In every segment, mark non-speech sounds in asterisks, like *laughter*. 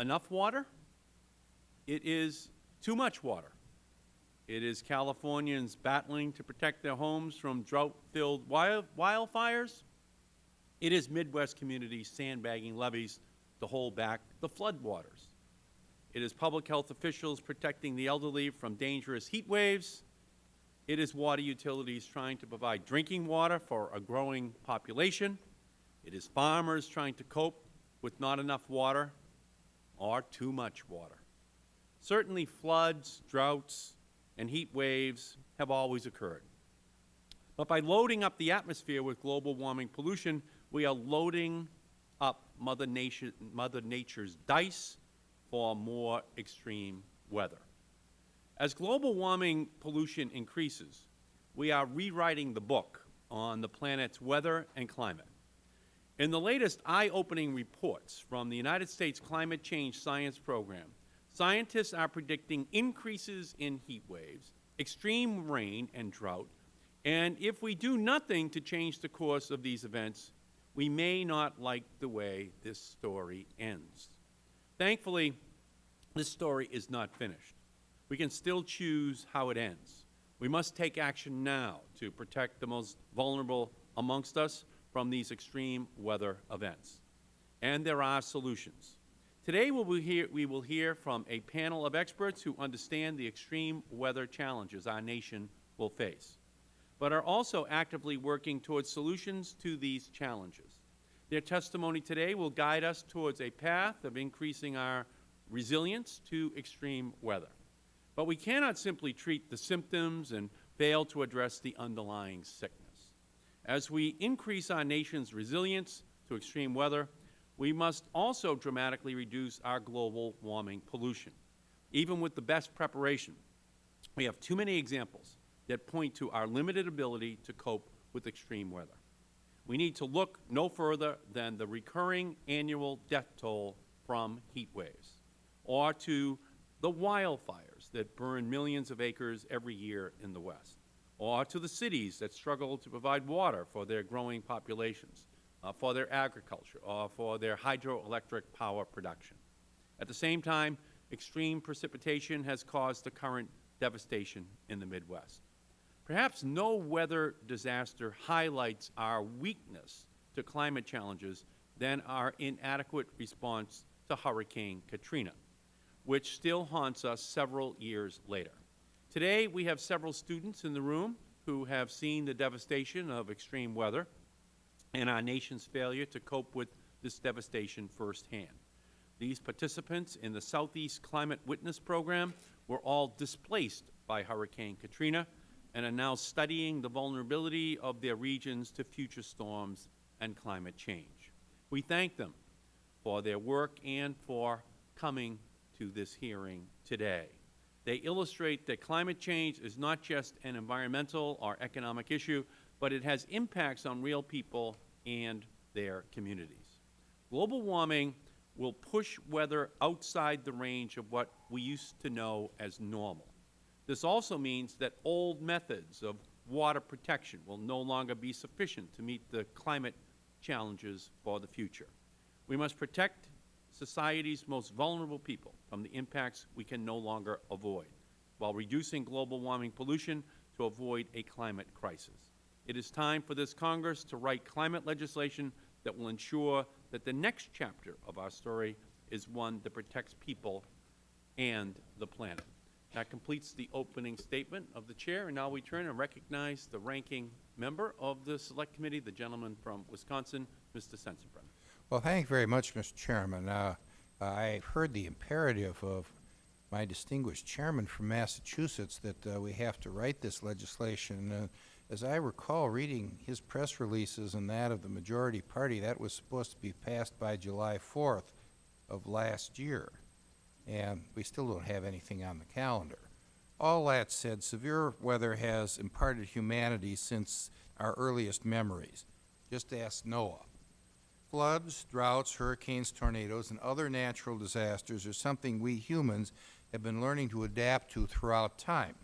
enough water, it is too much water. It is Californians battling to protect their homes from drought-filled wild wildfires. It is Midwest communities sandbagging levees to hold back the floodwaters. It is public health officials protecting the elderly from dangerous heat waves. It is water utilities trying to provide drinking water for a growing population. It is farmers trying to cope with not enough water or too much water. Certainly floods, droughts, and heat waves have always occurred. But by loading up the atmosphere with global warming pollution, we are loading up Mother, Mother Nature's dice for more extreme weather. As global warming pollution increases, we are rewriting the book on the planet's weather and climate. In the latest eye-opening reports from the United States Climate Change Science Program, scientists are predicting increases in heat waves, extreme rain and drought, and if we do nothing to change the course of these events, we may not like the way this story ends. Thankfully, this story is not finished. We can still choose how it ends. We must take action now to protect the most vulnerable amongst us from these extreme weather events. And there are solutions. Today we will, hear, we will hear from a panel of experts who understand the extreme weather challenges our nation will face, but are also actively working towards solutions to these challenges. Their testimony today will guide us towards a path of increasing our resilience to extreme weather. But we cannot simply treat the symptoms and fail to address the underlying sickness. As we increase our nation's resilience to extreme weather, we must also dramatically reduce our global warming pollution. Even with the best preparation, we have too many examples that point to our limited ability to cope with extreme weather. We need to look no further than the recurring annual death toll from heat waves, or to the wildfires that burn millions of acres every year in the West, or to the cities that struggle to provide water for their growing populations, uh, for their agriculture or for their hydroelectric power production. At the same time, extreme precipitation has caused the current devastation in the Midwest. Perhaps no weather disaster highlights our weakness to climate challenges than our inadequate response to Hurricane Katrina, which still haunts us several years later. Today, we have several students in the room who have seen the devastation of extreme weather and our nation's failure to cope with this devastation firsthand. These participants in the Southeast Climate Witness Program were all displaced by Hurricane Katrina and are now studying the vulnerability of their regions to future storms and climate change. We thank them for their work and for coming to this hearing today. They illustrate that climate change is not just an environmental or economic issue, but it has impacts on real people and their communities. Global warming will push weather outside the range of what we used to know as normal. This also means that old methods of water protection will no longer be sufficient to meet the climate challenges for the future. We must protect society's most vulnerable people from the impacts we can no longer avoid, while reducing global warming pollution to avoid a climate crisis. It is time for this Congress to write climate legislation that will ensure that the next chapter of our story is one that protects people and the planet. That completes the opening statement of the Chair, and now we turn and recognize the ranking member of the Select Committee, the gentleman from Wisconsin, Mr. Sensenbrenner. Well, thank you very much, Mr. Chairman. Uh, I heard the imperative of my distinguished chairman from Massachusetts that uh, we have to write this legislation. Uh, as I recall reading his press releases and that of the majority party, that was supposed to be passed by July 4th of last year, and we still don't have anything on the calendar. All that said, severe weather has imparted humanity since our earliest memories. Just ask Noah. Floods, droughts, hurricanes, tornadoes, and other natural disasters are something we humans have been learning to adapt to throughout time.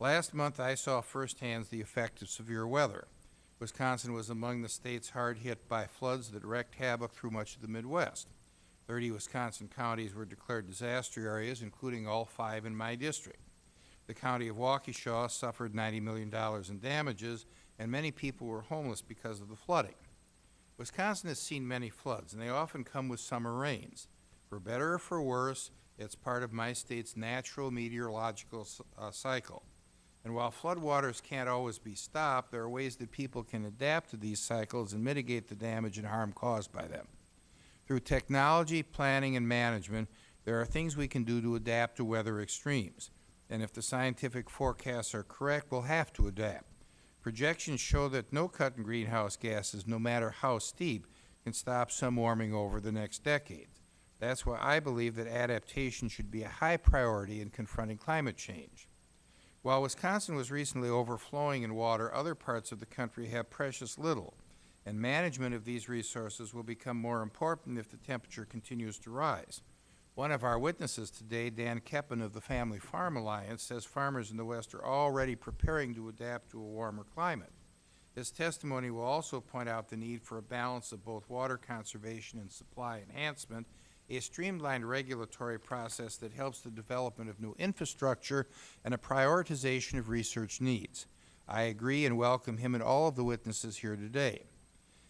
Last month, I saw firsthand the effect of severe weather. Wisconsin was among the states hard hit by floods that wreaked havoc through much of the Midwest. Thirty Wisconsin counties were declared disaster areas, including all five in my district. The county of Waukesha suffered ninety million dollars in damages, and many people were homeless because of the flooding. Wisconsin has seen many floods, and they often come with summer rains. For better or for worse, it's part of my state's natural meteorological uh, cycle. And while floodwaters can't always be stopped, there are ways that people can adapt to these cycles and mitigate the damage and harm caused by them. Through technology, planning, and management, there are things we can do to adapt to weather extremes. And if the scientific forecasts are correct, we'll have to adapt. Projections show that no cut in greenhouse gases, no matter how steep, can stop some warming over the next decade. That's why I believe that adaptation should be a high priority in confronting climate change. While Wisconsin was recently overflowing in water, other parts of the country have precious little, and management of these resources will become more important if the temperature continues to rise. One of our witnesses today, Dan Keppen of the Family Farm Alliance, says farmers in the West are already preparing to adapt to a warmer climate. His testimony will also point out the need for a balance of both water conservation and supply enhancement, a streamlined regulatory process that helps the development of new infrastructure, and a prioritization of research needs. I agree and welcome him and all of the witnesses here today.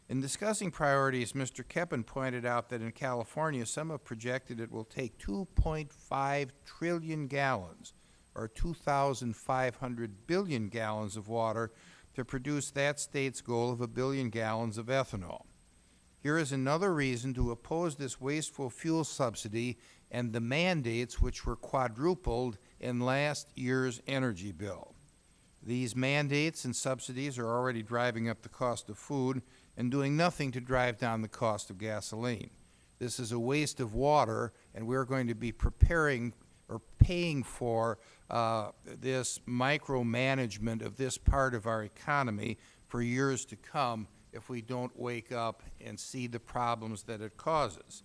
In discussing priorities, Mr. Keppen pointed out that in California, some have projected it will take 2.5 trillion gallons, or 2,500 billion gallons of water, to produce that state's goal of a billion gallons of ethanol. Here is another reason to oppose this wasteful fuel subsidy and the mandates which were quadrupled in last year's energy bill. These mandates and subsidies are already driving up the cost of food and doing nothing to drive down the cost of gasoline. This is a waste of water, and we're going to be preparing or paying for uh, this micromanagement of this part of our economy for years to come if we don't wake up and see the problems that it causes.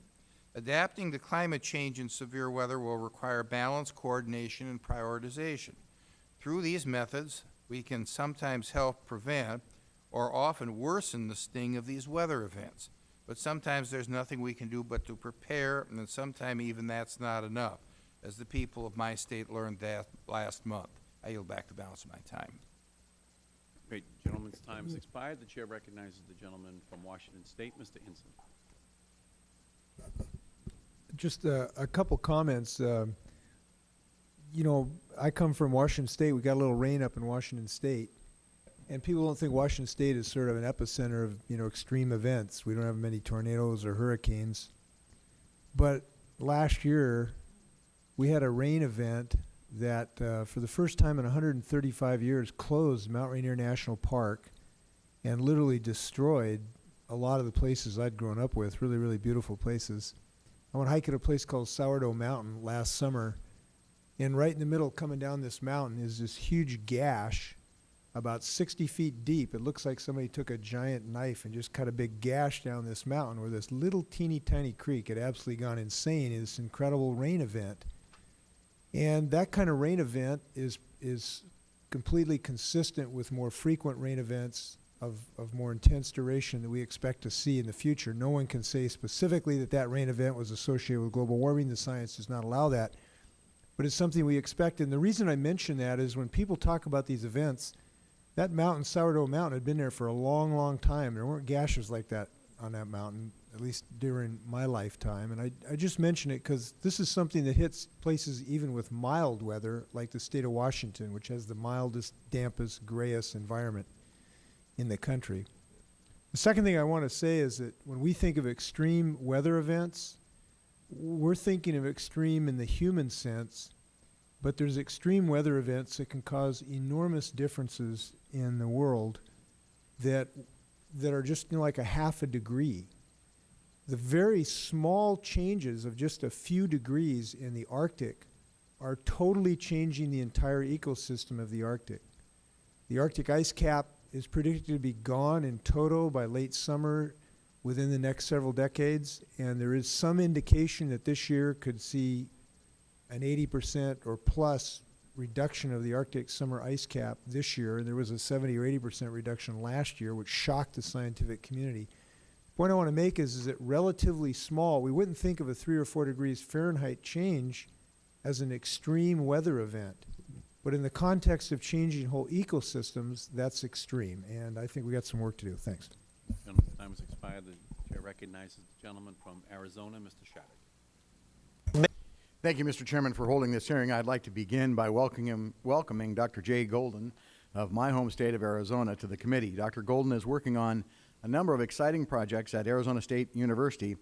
Adapting to climate change and severe weather will require balance, coordination, and prioritization. Through these methods, we can sometimes help prevent or often worsen the sting of these weather events. But sometimes there's nothing we can do but to prepare, and sometimes even that's not enough, as the people of my state learned that last month. I yield back the balance of my time. Great. Gentleman's time has expired. The chair recognizes the gentleman from Washington State, Mr. Inslee. Just uh, a couple comments. Um, you know, I come from Washington State. We got a little rain up in Washington State, and people don't think Washington State is sort of an epicenter of you know extreme events. We don't have many tornadoes or hurricanes, but last year we had a rain event that, uh, for the first time in 135 years, closed Mount Rainier National Park, and literally destroyed a lot of the places I'd grown up with. Really, really beautiful places. I went hiking at a place called Sourdough Mountain last summer, and right in the middle, coming down this mountain, is this huge gash, about 60 feet deep. It looks like somebody took a giant knife and just cut a big gash down this mountain where this little teeny tiny creek had absolutely gone insane in this incredible rain event. And that kind of rain event is is completely consistent with more frequent rain events of, of more intense duration that we expect to see in the future. No one can say specifically that that rain event was associated with global warming. The science does not allow that. But it's something we expect. And the reason I mention that is when people talk about these events, that mountain, Sourdough Mountain, had been there for a long, long time. There weren't gashes like that on that mountain, at least during my lifetime. And I, I just mention it because this is something that hits places even with mild weather, like the state of Washington, which has the mildest, dampest, grayest environment in the country. The second thing I want to say is that when we think of extreme weather events, we're thinking of extreme in the human sense, but there's extreme weather events that can cause enormous differences in the world that that are just you know, like a half a degree. The very small changes of just a few degrees in the Arctic are totally changing the entire ecosystem of the Arctic. The Arctic ice cap is predicted to be gone in toto by late summer within the next several decades, and there is some indication that this year could see an 80% or plus reduction of the Arctic summer ice cap this year. And there was a 70 or 80% reduction last year, which shocked the scientific community. point I want to make is, is that relatively small, we wouldn't think of a three or four degrees Fahrenheit change as an extreme weather event. But in the context of changing whole ecosystems, that's extreme, and I think we got some work to do. Thanks. Time has expired. The chair recognizes the gentleman from Arizona, Mr. Shadegg. Thank you, Mr. Chairman, for holding this hearing. I'd like to begin by welcoming, welcoming Dr. Jay Golden of my home state of Arizona to the committee. Dr. Golden is working on a number of exciting projects at Arizona State University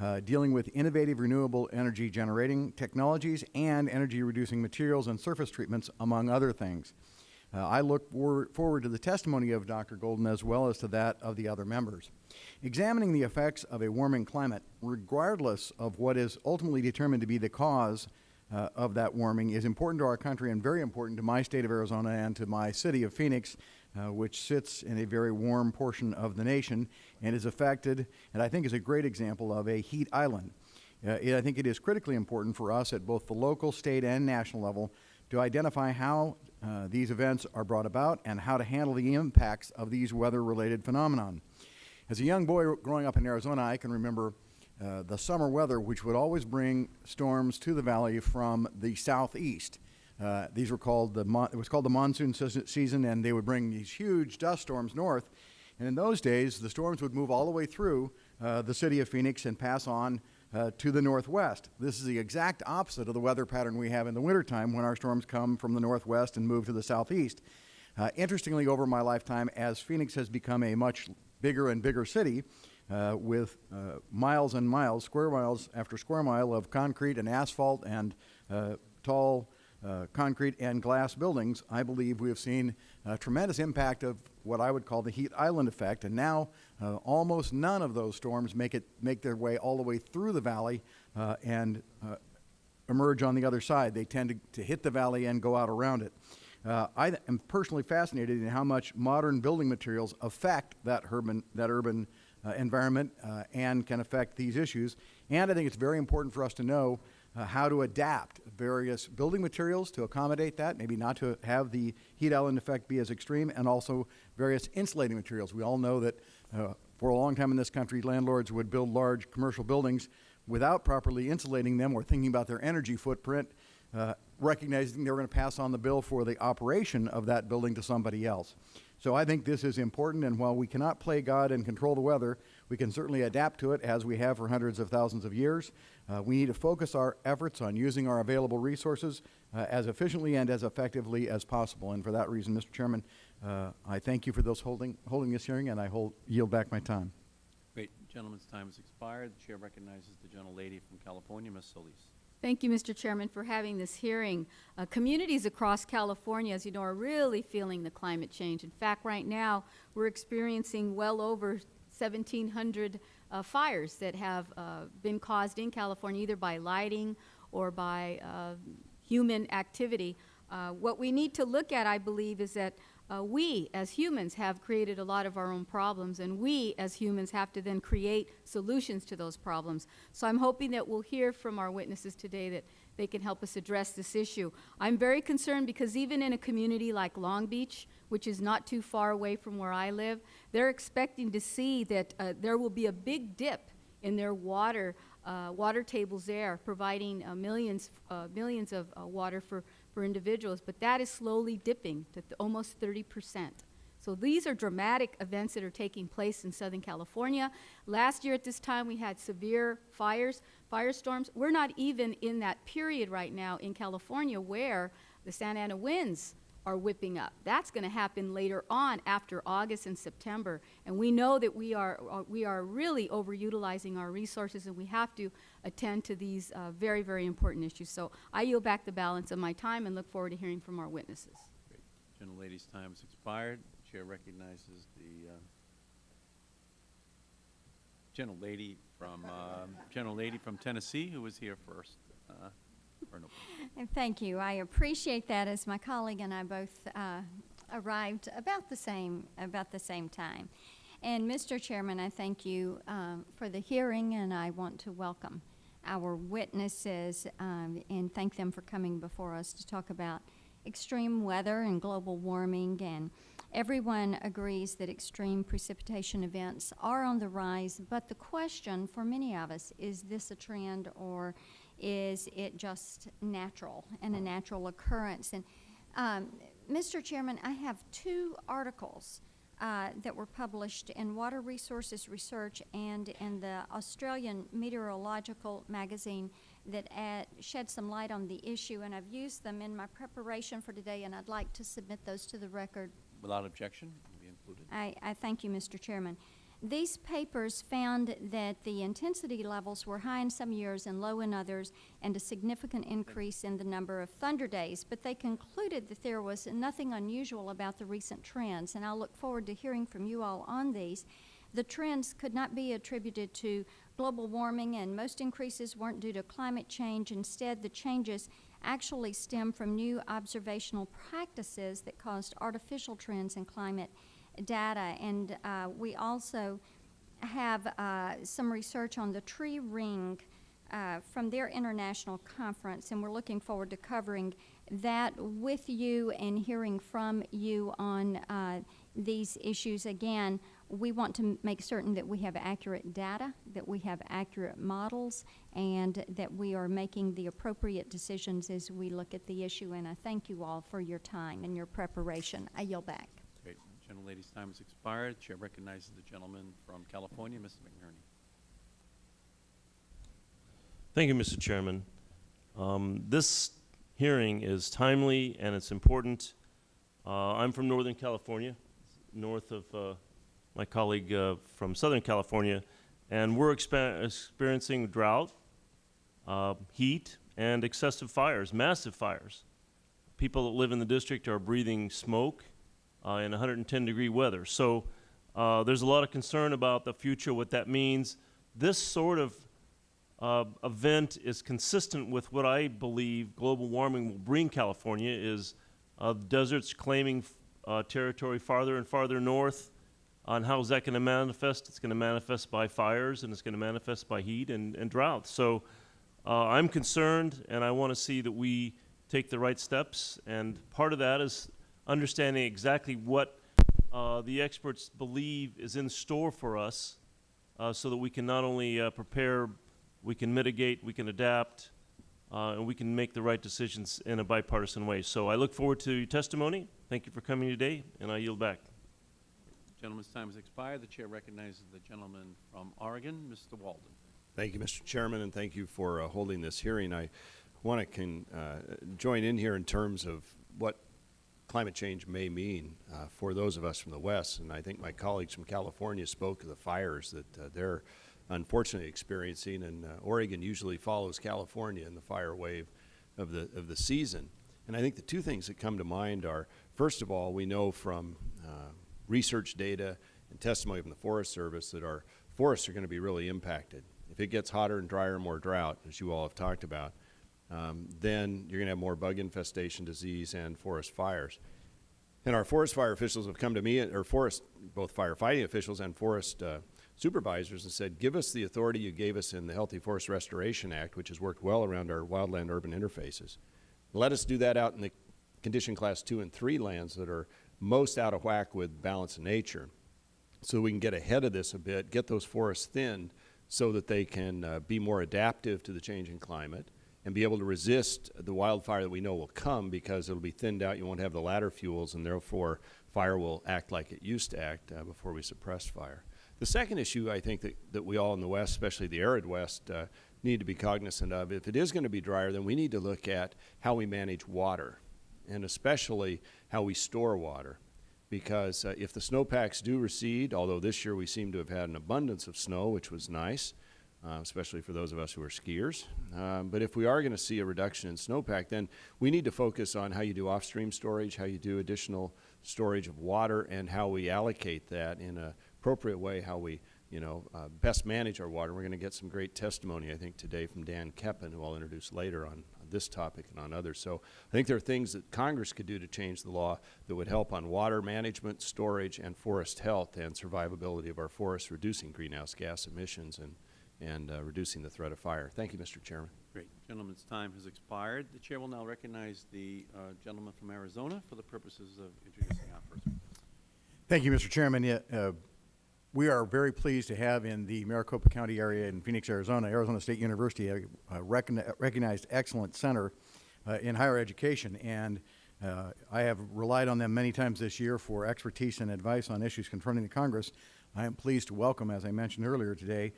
uh, dealing with innovative renewable energy generating technologies and energy reducing materials and surface treatments, among other things. Uh, I look for, forward to the testimony of Dr. Golden as well as to that of the other members. Examining the effects of a warming climate, regardless of what is ultimately determined to be the cause uh, of that warming, is important to our country and very important to my state of Arizona and to my city of Phoenix, uh, which sits in a very warm portion of the nation and is affected, and I think is a great example of a heat island. Uh, it, I think it is critically important for us at both the local, state, and national level to identify how uh, these events are brought about and how to handle the impacts of these weather-related phenomenon. As a young boy growing up in Arizona, I can remember uh, the summer weather, which would always bring storms to the valley from the southeast. Uh, these were called the it was called the monsoon season, and they would bring these huge dust storms north. And in those days, the storms would move all the way through uh, the city of Phoenix and pass on uh, to the northwest. This is the exact opposite of the weather pattern we have in the wintertime when our storms come from the northwest and move to the southeast. Uh, interestingly, over my lifetime, as Phoenix has become a much bigger and bigger city uh, with uh, miles and miles, square miles after square mile of concrete and asphalt and uh, tall uh, concrete and glass buildings, I believe we have seen a tremendous impact of what I would call the heat island effect. And now uh, almost none of those storms make, it, make their way all the way through the valley and emerge on the other side. They tend to, to hit the valley and go out around it. Uh, I am personally fascinated in how much modern building materials affect that urban, that urban uh, environment uh, and can affect these issues. And I think it's very important for us to know uh, how to adapt various building materials to accommodate that, maybe not to have the heat island effect be as extreme, and also various insulating materials. We all know that uh, for a long time in this country, landlords would build large commercial buildings without properly insulating them or thinking about their energy footprint, uh, recognizing they were going to pass on the bill for the operation of that building to somebody else. So I think this is important, and while we cannot play God and control the weather, we can certainly adapt to it as we have for hundreds of thousands of years. Uh, we need to focus our efforts on using our available resources uh, as efficiently and as effectively as possible. And for that reason, Mr. Chairman, uh, I thank you for those holding, holding this hearing, and I hold, yield back my time. Great. Gentleman's time has expired. The chair recognizes the gentlelady from California, Ms. Solis. Thank you, Mr. Chairman, for having this hearing. Uh, communities across California, as you know, are really feeling the climate change. In fact, right now, we're experiencing well over 1,700 uh, fires that have uh, been caused in California, either by lighting or by uh, human activity. Uh, what we need to look at, I believe, is that uh, we as humans have created a lot of our own problems, and we as humans have to then create solutions to those problems. So I'm hoping that we'll hear from our witnesses today that they can help us address this issue. I'm very concerned because even in a community like Long Beach, which is not too far away from where I live, they're expecting to see that uh, there will be a big dip in their water uh, water tables there, providing uh, millions uh, millions of uh, water for for individuals. But that is slowly dipping to th- almost 30 percent. So these are dramatic events that are taking place in Southern California. Last year at this time, we had severe fires, firestorms. We're not even in that period right now in California where the Santa Ana winds are whipping up. That's going to happen later on after August and September. And we know that we are, uh, we are really overutilizing our resources and we have to attend to these uh, very, very important issues. So I yield back the balance of my time and look forward to hearing from our witnesses. Great. Gentlelady's time has expired. The chair recognizes the uh, gentlelady from, uh, gentlelady from Tennessee who was here first. And thank you. I appreciate that as my colleague and I both uh, arrived about the same about the same time. And Mr. Chairman, I thank you um, for the hearing, and I want to welcome our witnesses um, and thank them for coming before us to talk about extreme weather and global warming and Everyone agrees that extreme precipitation events are on the rise, but the question for many of us, is this a trend or is it just natural and a natural occurrence? And, um, Mr. Chairman, I have two articles uh, that were published in Water Resources Research and in the Australian Meteorological Magazine that add, shed some light on the issue, and I've used them in my preparation for today, and I'd like to submit those to the record Without objection, be included. I, I thank you, Mr. Chairman. These papers found that the intensity levels were high in some years and low in others, and a significant increase in the number of thunder days. But they concluded that there was nothing unusual about the recent trends, and I look forward to hearing from you all on these. The trends could not be attributed to global warming, and most increases weren't due to climate change. Instead, the changes actually stem from new observational practices that caused artificial trends in climate data. And uh, we also have uh, some research on the tree ring uh, from their international conference, and we're looking forward to covering that with you and hearing from you on uh, these issues. Again, we want to make certain that we have accurate data, that we have accurate models, and that we are making the appropriate decisions as we look at the issue. And I thank you all for your time and your preparation. I yield back. Great. Gentlelady's time has expired. Chair recognizes the gentleman from California, Mr. McNerney. Thank you, Mr. Chairman. Um, This hearing is timely and it's important. Uh, I'm from Northern California, north of uh, my colleague uh, from Southern California, and we're experiencing drought, uh, heat, and excessive fires, massive fires. People that live in the district are breathing smoke uh, in 110 degree weather. So uh, there's a lot of concern about the future, what that means. This sort of uh, event is consistent with what I believe global warming will bring California is uh, deserts claiming uh, territory farther and farther north. On how is that going to manifest? It's going to manifest by fires and it's going to manifest by heat and, and drought. So uh, I'm concerned and I want to see that we take the right steps. And part of that is understanding exactly what uh, the experts believe is in store for us uh, so that we can not only uh, prepare, we can mitigate, we can adapt, uh, and we can make the right decisions in a bipartisan way. So I look forward to your testimony. Thank you for coming today, and I yield back. Gentleman's time has expired. The chair recognizes the gentleman from Oregon, Mr. Walden. Thank you, Mr. Chairman, and thank you for uh, holding this hearing. I want to can uh, join in here in terms of what climate change may mean uh, for those of us from the West. And I think my colleagues from California spoke of the fires that uh, they're unfortunately experiencing, and uh, Oregon usually follows California in the fire wave of the of the season. And I think the two things that come to mind are, first of all, we know from uh, research data and testimony from the Forest Service that our forests are going to be really impacted. If it gets hotter and drier, and more drought, as you all have talked about, um, then you're going to have more bug infestation, disease, and forest fires. And our forest fire officials have come to me, or forest, both firefighting officials and forest uh, supervisors, and said, give us the authority you gave us in the Healthy Forest Restoration Act, which has worked well around our wildland urban interfaces. Let us do that out in the condition class two and three lands that are most out of whack with balance of nature so we can get ahead of this a bit, get those forests thinned so that they can uh, be more adaptive to the changing climate and be able to resist the wildfire that we know will come because it'll be thinned out. You won't have the ladder fuels, and therefore fire will act like it used to act uh, before we suppressed fire. The second issue I think that, that we all in the West, especially the arid West, uh, need to be cognizant of, if it is going to be drier, then we need to look at how we manage water, and especially how we store water because uh, if the snowpacks do recede, although this year we seem to have had an abundance of snow, which was nice, uh, especially for those of us who are skiers. Um, but if we are going to see a reduction in snowpack, then we need to focus on how you do off-stream storage, how you do additional storage of water, and how we allocate that in an appropriate way, how we you know, uh, best manage our water. We're going to get some great testimony, I think, today from Dan Keppen, who I'll introduce later on this topic and on others. So I think there are things that Congress could do to change the law that would help on water management, storage, and forest health and survivability of our forests, reducing greenhouse gas emissions and, and uh, reducing the threat of fire. Thank you, Mr. Chairman. Great. Gentleman's time has expired. The chair will now recognize the uh, gentleman from Arizona for the purposes of introducing our first witness. Thank you, Mr. Chairman. Uh, We are very pleased to have in the Maricopa County area in Phoenix, Arizona, Arizona State University, a a recogni- recognized excellent center uh, in higher education. And uh, I have relied on them many times this year for expertise and advice on issues confronting the Congress. I am pleased to welcome, as I mentioned earlier today,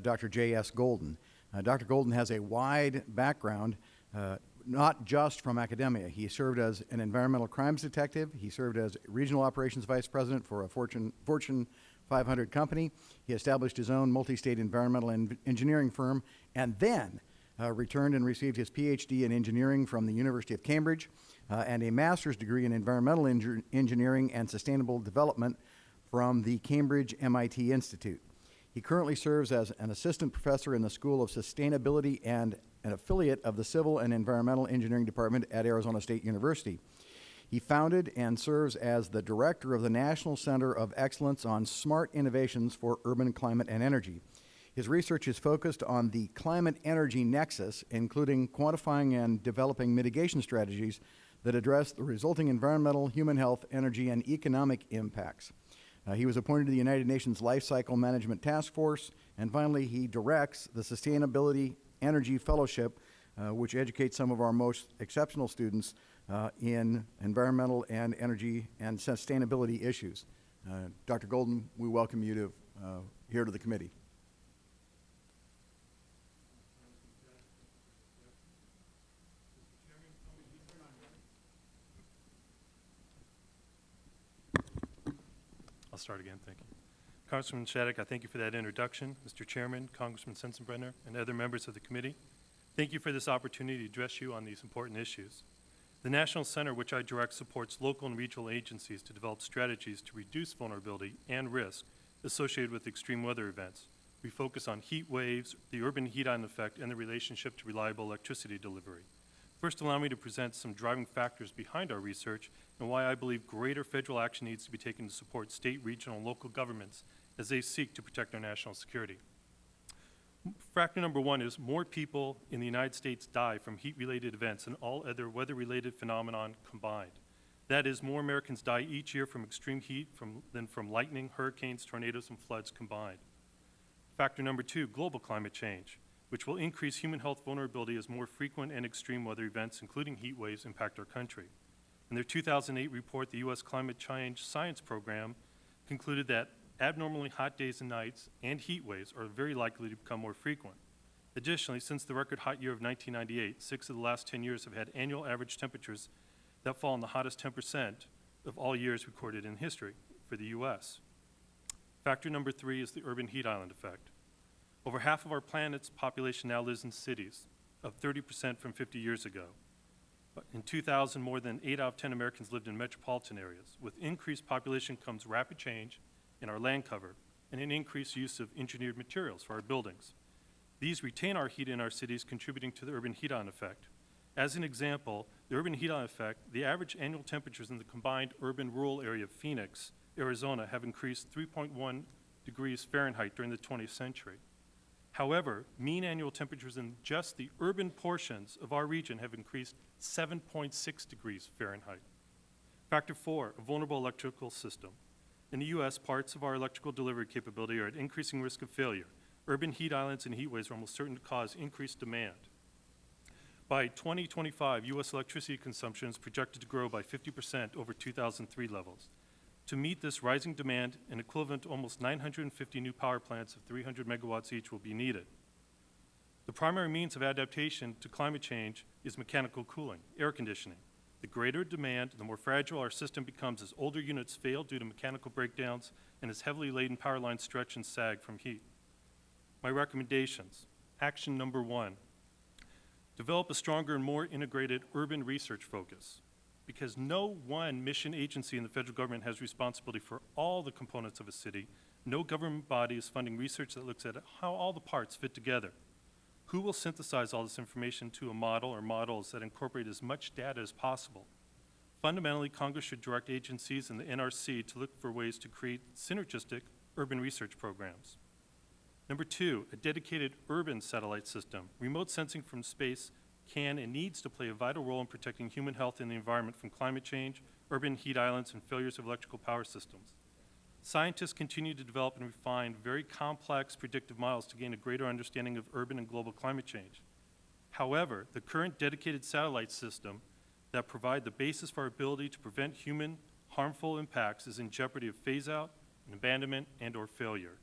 Dr. J.S. Golden. Uh, Dr. Golden has a wide background, uh, not just from academia. He served as an environmental crimes detective. He served as regional operations vice president for a Fortune, Fortune 500 company. He established his own multi-state environmental en- engineering firm and then uh, returned and received his PhD in engineering from the University of Cambridge uh, and a master's degree in environmental engineering and sustainable development from the Cambridge MIT Institute. He currently serves as an assistant professor in the School of Sustainability and an affiliate of the Civil and Environmental Engineering Department at Arizona State University. He founded and serves as the director of the National Center of Excellence on Smart Innovations for Urban Climate and Energy. His research is focused on the climate energy nexus, including quantifying and developing mitigation strategies that address the resulting environmental, human health, energy, and economic impacts. Uh, he was appointed to the United Nations Life Cycle Management Task Force, and finally, he directs the Sustainability Energy Fellowship, uh, which educates some of our most exceptional students uh, in environmental and energy and sustainability issues. Uh, Dr. Golden, we welcome you to uh, here to the committee. Start again, thank you. Congressman Shadegg, I thank you for that introduction. Mr. Chairman, Congressman Sensenbrenner, and other members of the committee, thank you for this opportunity to address you on these important issues. The National Center, which I direct, supports local and regional agencies to develop strategies to reduce vulnerability and risk associated with extreme weather events. We focus on heat waves, the urban heat island effect, and the relationship to reliable electricity delivery. First, allow me to present some driving factors behind our research and why I believe greater federal action needs to be taken to support state, regional, and local governments as they seek to protect our national security. Factor number one is more people in the United States die from heat-related events than all other weather-related phenomenon combined. That is, more Americans die each year from extreme heat from, than from lightning, hurricanes, tornadoes, and floods combined. Factor number two, global climate change, which will increase human health vulnerability as more frequent and extreme weather events, including heat waves, impact our country. In their 2008 report, the U.S. Climate Change Science Program concluded that abnormally hot days and nights and heat waves are very likely to become more frequent. Additionally, since the record hot year of 1998, six of the last 10 years have had annual average temperatures that fall in the hottest 10 percent of all years recorded in history for the U.S. Factor number three is the urban heat island effect. Over half of our planet's population now lives in cities, up 30 percent from 50 years ago. In 2000, more than 8 out of 10 Americans lived in metropolitan areas. With increased population comes rapid change in our land cover and an increased use of engineered materials for our buildings. These retain our heat in our cities, contributing to the urban heat island effect. As an example, the urban heat island effect, the average annual temperatures in the combined urban-rural area of Phoenix, Arizona, have increased 3.1 degrees Fahrenheit during the 20th century. However, mean annual temperatures in just the urban portions of our region have increased 7.6 degrees Fahrenheit. Factor four, a vulnerable electrical system. In the U.S., parts of our electrical delivery capability are at increasing risk of failure. Urban heat islands and heat waves are almost certain to cause increased demand. By 2025, U.S. electricity consumption is projected to grow by 50% over 2003 levels. To meet this rising demand, an equivalent to almost 950 new power plants of 300 megawatts each will be needed. The primary means of adaptation to climate change is mechanical cooling, air conditioning. The greater demand, the more fragile our system becomes as older units fail due to mechanical breakdowns and as heavily laden power lines stretch and sag from heat. My recommendations. Action number one, develop a stronger and more integrated urban research focus because no one mission agency in the federal government has responsibility for all the components of a city. No government body is funding research that looks at how all the parts fit together. Who will synthesize all this information to a model or models that incorporate as much data as possible? Fundamentally, Congress should direct agencies and the NRC to look for ways to create synergistic urban research programs. Number two, a dedicated urban satellite system. Remote sensing from space can and needs to play a vital role in protecting human health and the environment from climate change, urban heat islands, and failures of electrical power systems. Scientists continue to develop and refine very complex predictive models to gain a greater understanding of urban and global climate change. However, the current dedicated satellite system that provide the basis for our ability to prevent human harmful impacts is in jeopardy of phase-out, and abandonment, and/or failure.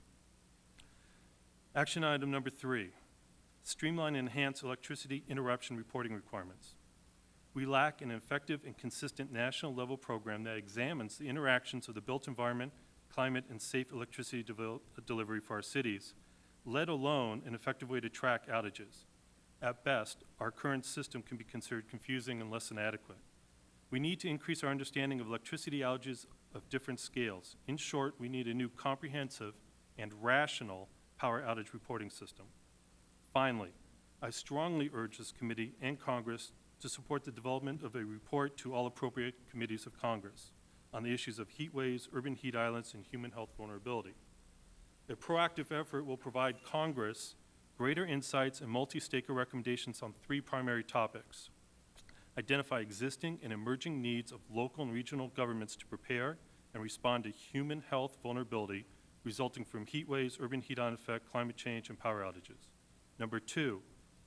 Action item number three, streamline and enhance electricity interruption reporting requirements. We lack an effective and consistent national-level program that examines the interactions of the built environment, climate, and safe electricity delivery for our cities, let alone an effective way to track outages. At best, our current system can be considered confusing and less than adequate. We need to increase our understanding of electricity outages of different scales. In short, we need a new comprehensive and rational power outage reporting system. Finally, I strongly urge this committee and Congress to support the development of a report to all appropriate committees of Congress on the issues of heat waves, urban heat islands, and human health vulnerability. A proactive effort will provide Congress greater insights and multi-stakeholder recommendations on three primary topics. Identify existing and emerging needs of local and regional governments to prepare and respond to human health vulnerability resulting from heat waves, urban heat island effect, climate change, and power outages. Number two,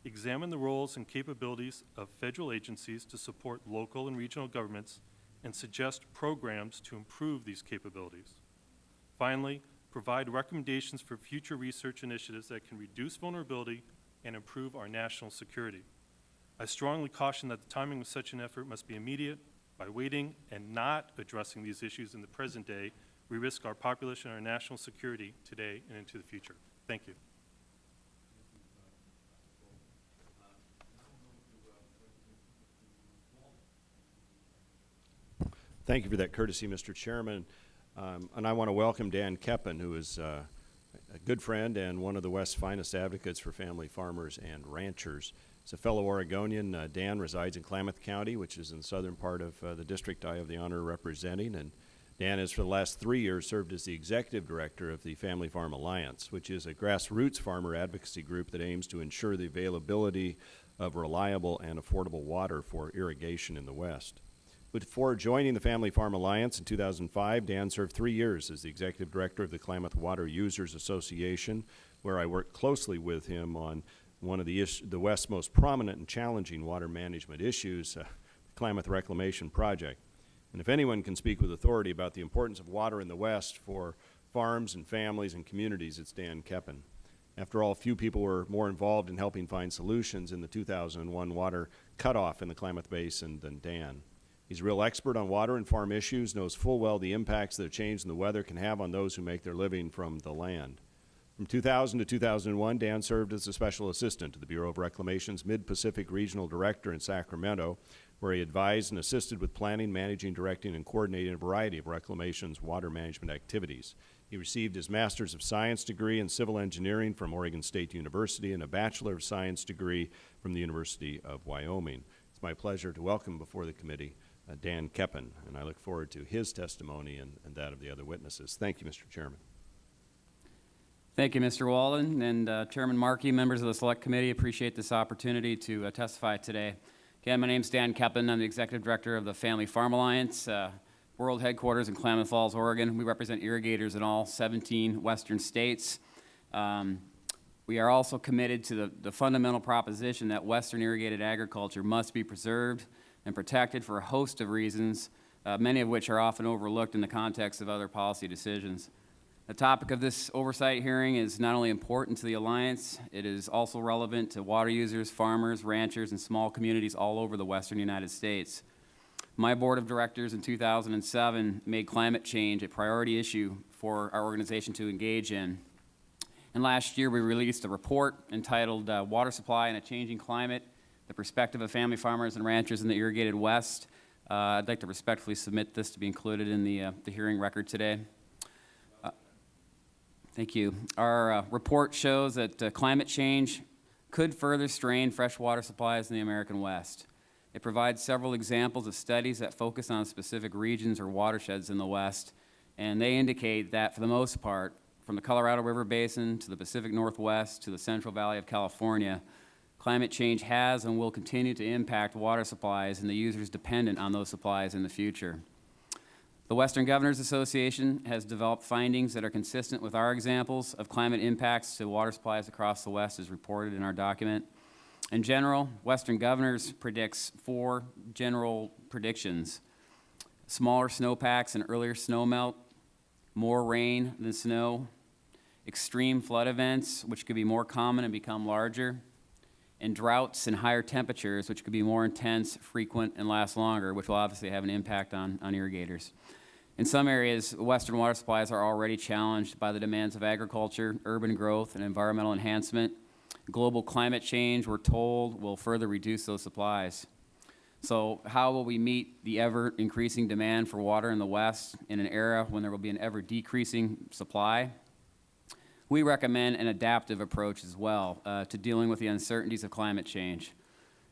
examine the roles and capabilities of federal agencies to support local and regional governments and suggest programs to improve these capabilities. Finally, provide recommendations for future research initiatives that can reduce vulnerability and improve our national security. I strongly caution that the timing of such an effort must be immediate. By waiting and not addressing these issues in the present day, we risk our population and our national security today and into the future. Thank you. Thank you for that courtesy, Mr. Chairman. Um, and I want to welcome Dan Keppen, who is uh, a good friend and one of the West's finest advocates for family farmers and ranchers. He's a fellow Oregonian. Uh, Dan resides in Klamath County, which is in the southern part of uh, the district I have the honor of representing. And Dan has, for the last three years, served as the executive director of the Family Farm Alliance, which is a grassroots farmer advocacy group that aims to ensure the availability of reliable and affordable water for irrigation in the West. Before joining the Family Farm Alliance in 2005, Dan served three years as the executive director of the Klamath Water Users Association, where I worked closely with him on one of the, the West's most prominent and challenging water management issues, uh, the Klamath Reclamation Project. And if anyone can speak with authority about the importance of water in the West for farms and families and communities, it's Dan Keppen. After all, few people were more involved in helping find solutions in the 2001 water cutoff in the Klamath Basin than Dan. He's a real expert on water and farm issues, knows full well the impacts that a change in the weather can have on those who make their living from the land. From 2000 to 2001, Dan served as a special assistant to the Bureau of Reclamation's Mid-Pacific Regional Director in Sacramento, where he advised and assisted with planning, managing, directing, and coordinating a variety of Reclamation's water management activities. He received his Master's of Science degree in Civil Engineering from Oregon State University and a Bachelor of Science degree from the University of Wyoming. It's my pleasure to welcome before the committee Dan Keppen, and I look forward to his testimony and, and that of the other witnesses. Thank you, Mr. Chairman. Thank you, Mr. Walden, and uh, Chairman Markey, members of the Select Committee. Appreciate this opportunity to uh, testify today. Again, my name is Dan Keppen. I'm the Executive Director of the Family Farm Alliance, uh, world headquarters in Klamath Falls, Oregon. We represent irrigators in all 17 western states. Um, we are also committed to the, the fundamental proposition that western irrigated agriculture must be preserved and protected for a host of reasons, uh, many of which are often overlooked in the context of other policy decisions. The topic of this oversight hearing is not only important to the Alliance, it is also relevant to water users, farmers, ranchers, and small communities all over the western United States. My board of directors in 2007 made climate change a priority issue for our organization to engage in. And last year, we released a report entitled uh, Water Supply in a Changing Climate, the Perspective of Family Farmers and Ranchers in the Irrigated West. Uh, I'd like to respectfully submit this to be included in the, uh, the hearing record today. Thank you. Our uh, report shows that uh, climate change could further strain freshwater supplies in the American West. It provides several examples of studies that focus on specific regions or watersheds in the West, and they indicate that for the most part, from the Colorado River Basin to the Pacific Northwest to the Central Valley of California, climate change has and will continue to impact water supplies and the users dependent on those supplies in the future. The Western Governors Association has developed findings that are consistent with our examples of climate impacts to water supplies across the West as reported in our document. In general, Western Governors predicts four general predictions. Smaller snowpacks and earlier snowmelt, more rain than snow, extreme flood events, which could be more common and become larger, and droughts and higher temperatures, which could be more intense, frequent, and last longer, which will obviously have an impact on, on irrigators. In some areas, Western water supplies are already challenged by the demands of agriculture, urban growth, and environmental enhancement. Global climate change, we're told, will further reduce those supplies. So how will we meet the ever-increasing demand for water in the West in an era when there will be an ever-decreasing supply? We recommend an adaptive approach as well uh, to dealing with the uncertainties of climate change.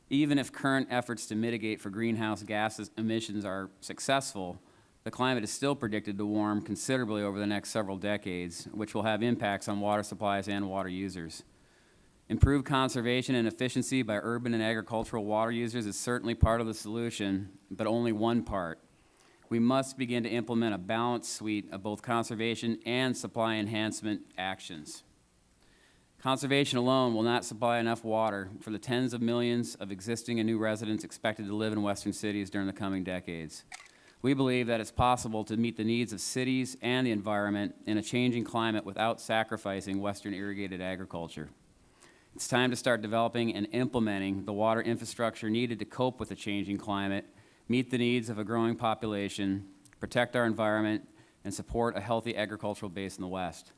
Even if current efforts to mitigate for greenhouse gas emissions are successful, the climate is still predicted to warm considerably over the next several decades, which will have impacts on water supplies and water users. Improved conservation and efficiency by urban and agricultural water users is certainly part of the solution, but only one part. We must begin to implement a balanced suite of both conservation and supply enhancement actions. Conservation alone will not supply enough water for the tens of millions of existing and new residents expected to live in western cities during the coming decades. We believe that it's possible to meet the needs of cities and the environment in a changing climate without sacrificing western irrigated agriculture. It's time to start developing and implementing the water infrastructure needed to cope with the changing climate, meet the needs of a growing population, protect our environment, and support a healthy agricultural base in the West.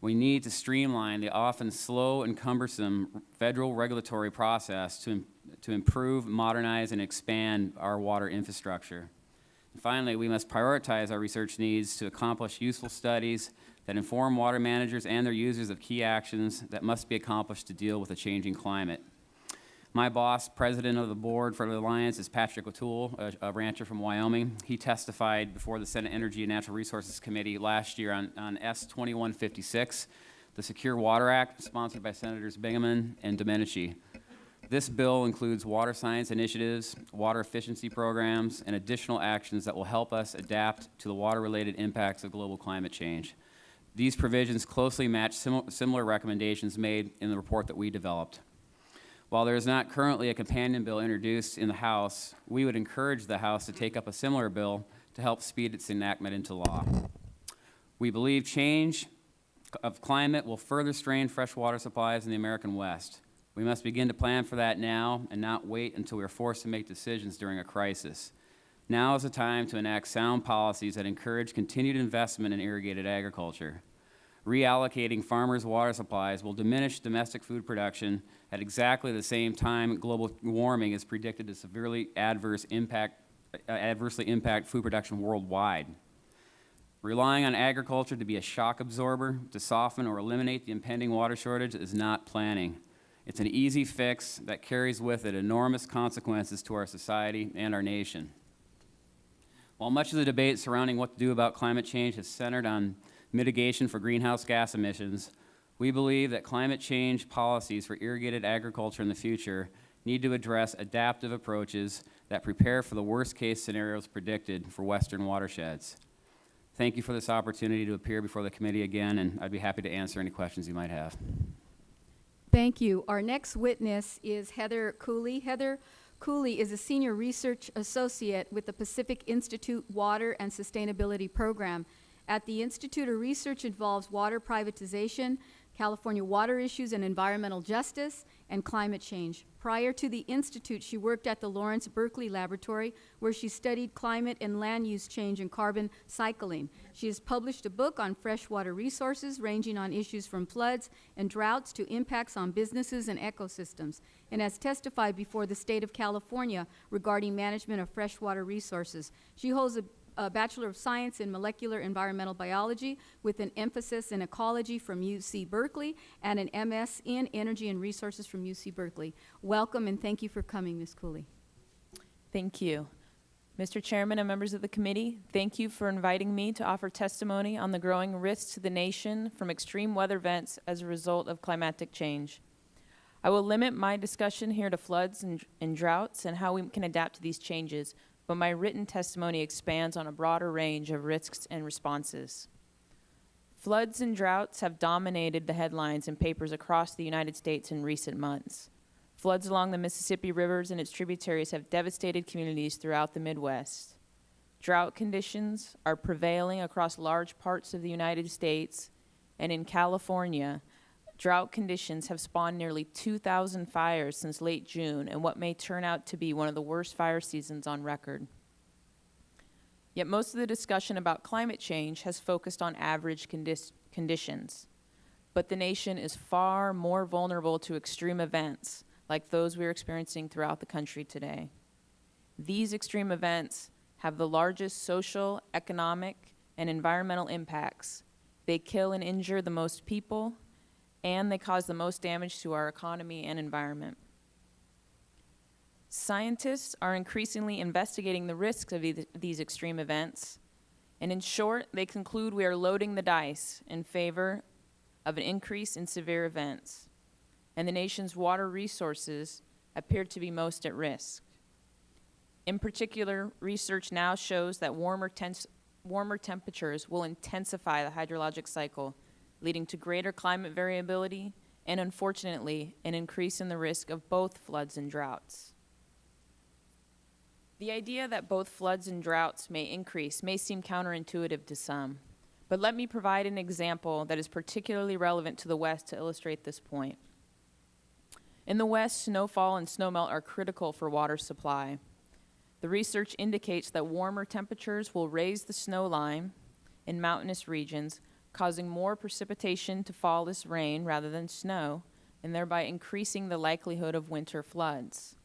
We need to streamline the often slow and cumbersome federal regulatory process to, to improve, modernize, and expand our water infrastructure. And Finally, we must prioritize our research needs to accomplish useful studies that inform water managers and their users of key actions that must be accomplished to deal with a changing climate. My boss, president of the board for the Alliance, is Patrick O'Toole, a, a rancher from Wyoming. He testified before the Senate Energy and Natural Resources Committee last year on, on S 2156, the Secure Water Act, sponsored by Senators Bingaman and Domenici. This bill includes water science initiatives, water efficiency programs, and additional actions that will help us adapt to the water-related impacts of global climate change. These provisions closely match simi- similar recommendations made in the report that we developed. While there is not currently a companion bill introduced in the House, we would encourage the House to take up a similar bill to help speed its enactment into law. We believe change of climate will further strain freshwater supplies in the American West. We must begin to plan for that now and not wait until we are forced to make decisions during a crisis. Now is the time to enact sound policies that encourage continued investment in irrigated agriculture. Reallocating farmers' water supplies will diminish domestic food production at exactly the same time global warming is predicted to severely adverse impact, uh, adversely impact food production worldwide. Relying on agriculture to be a shock absorber to soften or eliminate the impending water shortage is not planning. It's an easy fix that carries with it enormous consequences to our society and our nation. While much of the debate surrounding what to do about climate change has centered on mitigation for greenhouse gas emissions, we believe that climate change policies for irrigated agriculture in the future need to address adaptive approaches that prepare for the worst-case scenarios predicted for western watersheds. Thank you for this opportunity to appear before the committee again, and I'd be happy to answer any questions you might have. Thank you. Our next witness is Heather Cooley. Heather Cooley is a senior research associate with the Pacific Institute Water and Sustainability Program. At the Institute, her research involves water privatization, California water issues and environmental justice, and climate change. Prior to the Institute, she worked at the Lawrence Berkeley Laboratory, where she studied climate and land use change and carbon cycling. She has published a book on freshwater resources, ranging on issues from floods and droughts to impacts on businesses and ecosystems, and has testified before the state of California regarding management of freshwater resources. She holds a a Bachelor of Science in Molecular Environmental Biology with an emphasis in ecology from UC Berkeley and an MS in Energy and Resources from UC Berkeley. Welcome and thank you for coming, Ms. Cooley. Thank you. Mr. Chairman and members of the committee, thank you for inviting me to offer testimony on the growing risks to the nation from extreme weather events as a result of climatic change. I will limit my discussion here to floods and, and droughts and how we can adapt to these changes, but my written testimony expands on a broader range of risks and responses. Floods and droughts have dominated the headlines in papers across the United States in recent months. Floods along the Mississippi rivers and its tributaries have devastated communities throughout the Midwest. Drought conditions are prevailing across large parts of the United States, and in California, drought conditions have spawned nearly 2,000 fires since late June and what may turn out to be one of the worst fire seasons on record. Yet most of the discussion about climate change has focused on average condis- conditions. But the nation is far more vulnerable to extreme events like those we're experiencing throughout the country today. These extreme events have the largest social, economic, and environmental impacts. They kill and injure the most people, and they cause the most damage to our economy and environment. Scientists are increasingly investigating the risks of eith- these extreme events, and in short, they conclude we are loading the dice in favor of an increase in severe events, and the nation's water resources appear to be most at risk. In particular, research now shows that warmer, warmer temperatures will intensify the hydrologic cycle, leading to greater climate variability and, unfortunately, an increase in the risk of both floods and droughts. The idea that both floods and droughts may increase may seem counterintuitive to some, but let me provide an example that is particularly relevant to the West to illustrate this point. In the West, snowfall and snowmelt are critical for water supply. The research indicates that warmer temperatures will raise the snow line in mountainous regions, causing more precipitation to fall as rain rather than snow, and thereby increasing the likelihood of winter floods.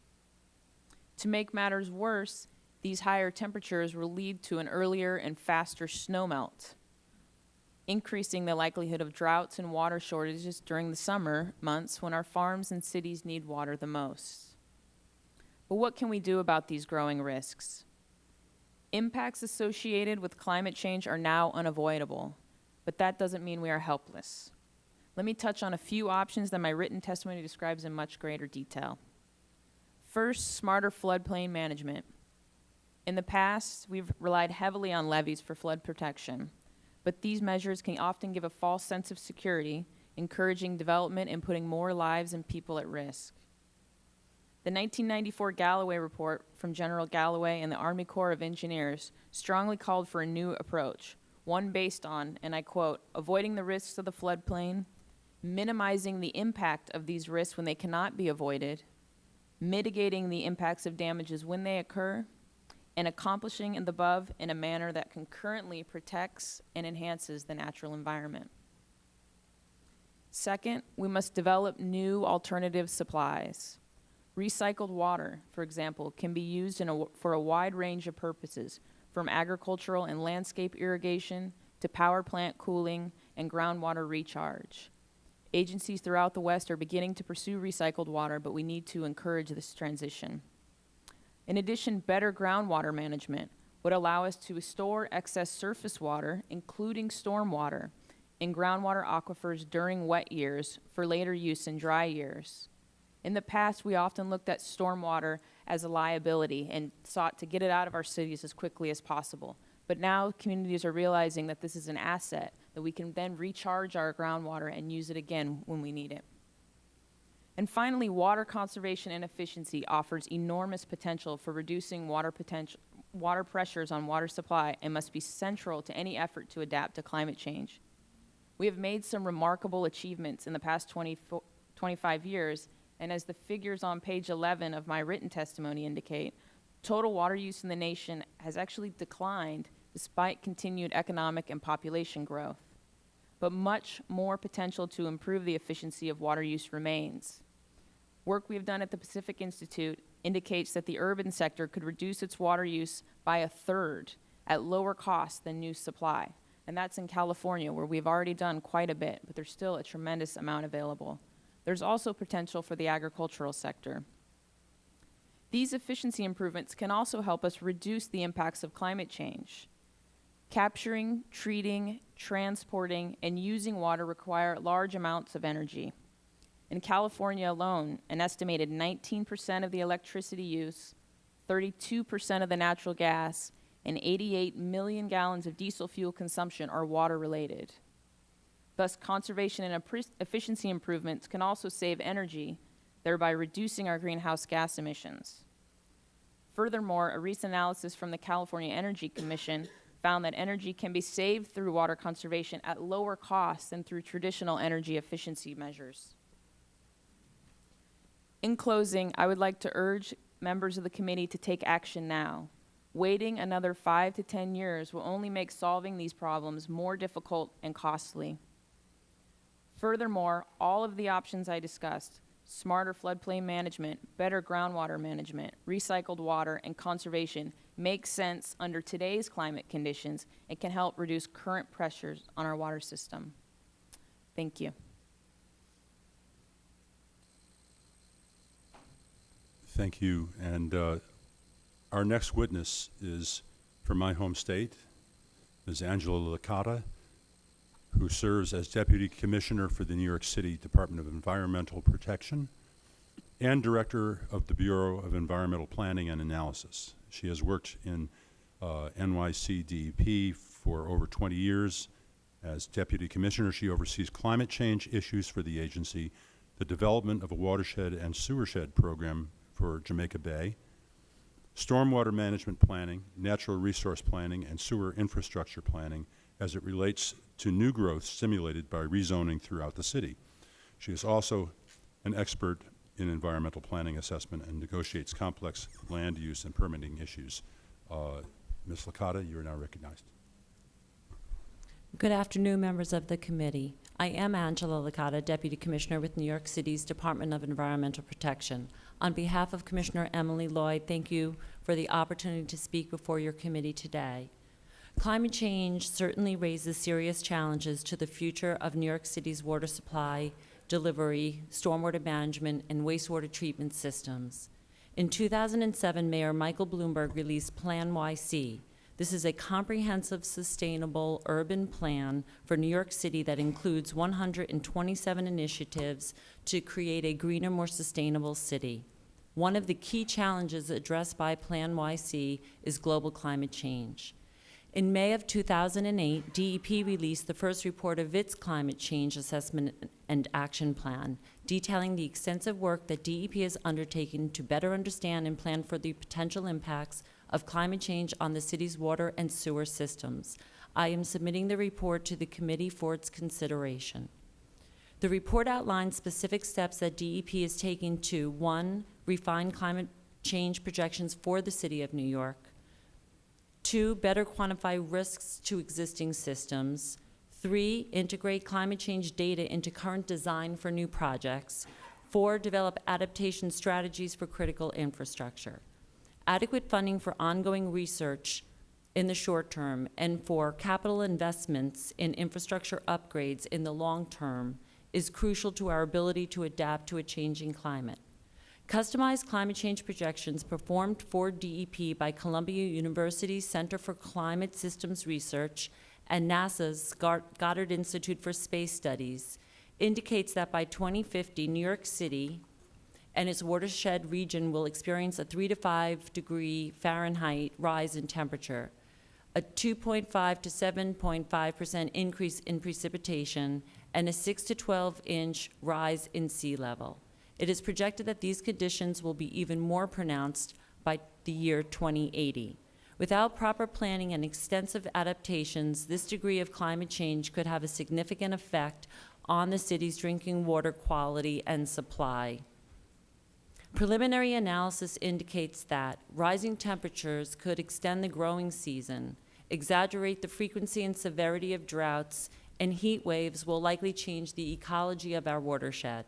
To make matters worse, these higher temperatures will lead to an earlier and faster snowmelt, increasing the likelihood of droughts and water shortages during the summer months when our farms and cities need water the most. But what can we do about these growing risks? Impacts associated with climate change are now unavoidable, but that doesn't mean we are helpless. Let me touch on a few options that my written testimony describes in much greater detail. First, smarter floodplain management. In the past, we've relied heavily on levees for flood protection, but these measures can often give a false sense of security, encouraging development and putting more lives and people at risk. The 1994 Galloway report from General Galloway and the Army Corps of Engineers strongly called for a new approach, one based on, and I quote, avoiding the risks of the floodplain, minimizing the impact of these risks when they cannot be avoided, mitigating the impacts of damages when they occur, and accomplishing the above in a manner that concurrently protects and enhances the natural environment. Second, we must develop new alternative supplies. Recycled water, for example, can be used in a, for a wide range of purposes, from agricultural and landscape irrigation to power plant cooling and groundwater recharge. Agencies throughout the West are beginning to pursue recycled water, but we need to encourage this transition. In addition, better groundwater management would allow us to store excess surface water, including stormwater, in groundwater aquifers during wet years for later use in dry years. In the past, we often looked at stormwater as a liability and sought to get it out of our cities as quickly as possible. But now communities are realizing that this is an asset, that we can then recharge our groundwater and use it again when we need it. And finally, water conservation and efficiency offers enormous potential for reducing water, potential, water pressures on water supply and must be central to any effort to adapt to climate change. We have made some remarkable achievements in the past 20, 25 years, and as the figures on page 11 of my written testimony indicate, total water use in the nation has actually declined despite continued economic and population growth. But much more potential to improve the efficiency of water use remains. Work we have done at the Pacific Institute indicates that the urban sector could reduce its water use by a third at lower cost than new supply. And that's in California, where we've already done quite a bit, but there's still a tremendous amount available. There's also potential for the agricultural sector. These efficiency improvements can also help us reduce the impacts of climate change. Capturing, treating, transporting, and using water require large amounts of energy. In California alone, an estimated 19% of the electricity use, 32% of the natural gas, and 88 million gallons of diesel fuel consumption are water-related. Thus, conservation and efficiency improvements can also save energy, thereby reducing our greenhouse gas emissions. Furthermore, a recent analysis from the California Energy Commission found that energy can be saved through water conservation at lower costs than through traditional energy efficiency measures. In closing, I would like to urge members of the committee to take action now. Waiting another five to 10 years will only make solving these problems more difficult and costly. Furthermore, all of the options I discussed, smarter floodplain management, better groundwater management, recycled water, and conservation make sense under today's climate conditions and can help reduce current pressures on our water system. Thank you. Thank you. And uh, our next witness is from my home state, Ms. Angela Licata, who serves as Deputy Commissioner for the New York City Department of Environmental Protection and Director of the Bureau of Environmental Planning and Analysis. She has worked in uh, NYCDEP for over 20 years. As Deputy Commissioner, she oversees climate change issues for the agency, the development of a watershed and sewershed program for Jamaica Bay, stormwater management planning, natural resource planning, and sewer infrastructure planning as it relates to new growth stimulated by rezoning throughout the city. She is also an expert in environmental planning assessment and negotiates complex land use and permitting issues. Uh, Ms. Licata, you are now recognized. Good afternoon, members of the committee. I am Angela Licata, Deputy Commissioner with New York City's Department of Environmental Protection. On behalf of Commissioner Emily Lloyd, thank you for the opportunity to speak before your committee today. Climate change certainly raises serious challenges to the future of New York City's water supply, delivery, stormwater management, and wastewater treatment systems. In 2007, Mayor Michael Bloomberg released PlaNYC. This is a comprehensive, sustainable urban plan for New York City that includes 127 initiatives to create a greener, more sustainable city. One of the key challenges addressed by PlaNYC is global climate change. In May of 2008, DEP released the first report of its climate change assessment and action plan, detailing the extensive work that DEP has undertaken to better understand and plan for the potential impacts of climate change on the city's water and sewer systems. I am submitting the report to the committee for its consideration. The report outlines specific steps that DEP is taking to, one, refine climate change projections for the city of New York, Two, better quantify risks to existing systems. Three, integrate climate change data into current design for new projects. Four, develop adaptation strategies for critical infrastructure. Adequate funding for ongoing research in the short term and for capital investments in infrastructure upgrades in the long term is crucial to our ability to adapt to a changing climate. Customized climate change projections performed for DEP by Columbia University's Center for Climate Systems Research and NASA's Goddard Institute for Space Studies indicates that by 2050, New York City and its watershed region will experience a 3 to 5 degree Fahrenheit rise in temperature, a 2.5 to 7.5 percent increase in precipitation, and a 6 to 12 inch rise in sea level. It is projected that these conditions will be even more pronounced by the year 2080. Without proper planning and extensive adaptations, this degree of climate change could have a significant effect on the city's drinking water quality and supply. Preliminary analysis indicates that rising temperatures could extend the growing season, exaggerate the frequency and severity of droughts, and heat waves will likely change the ecology of our watershed.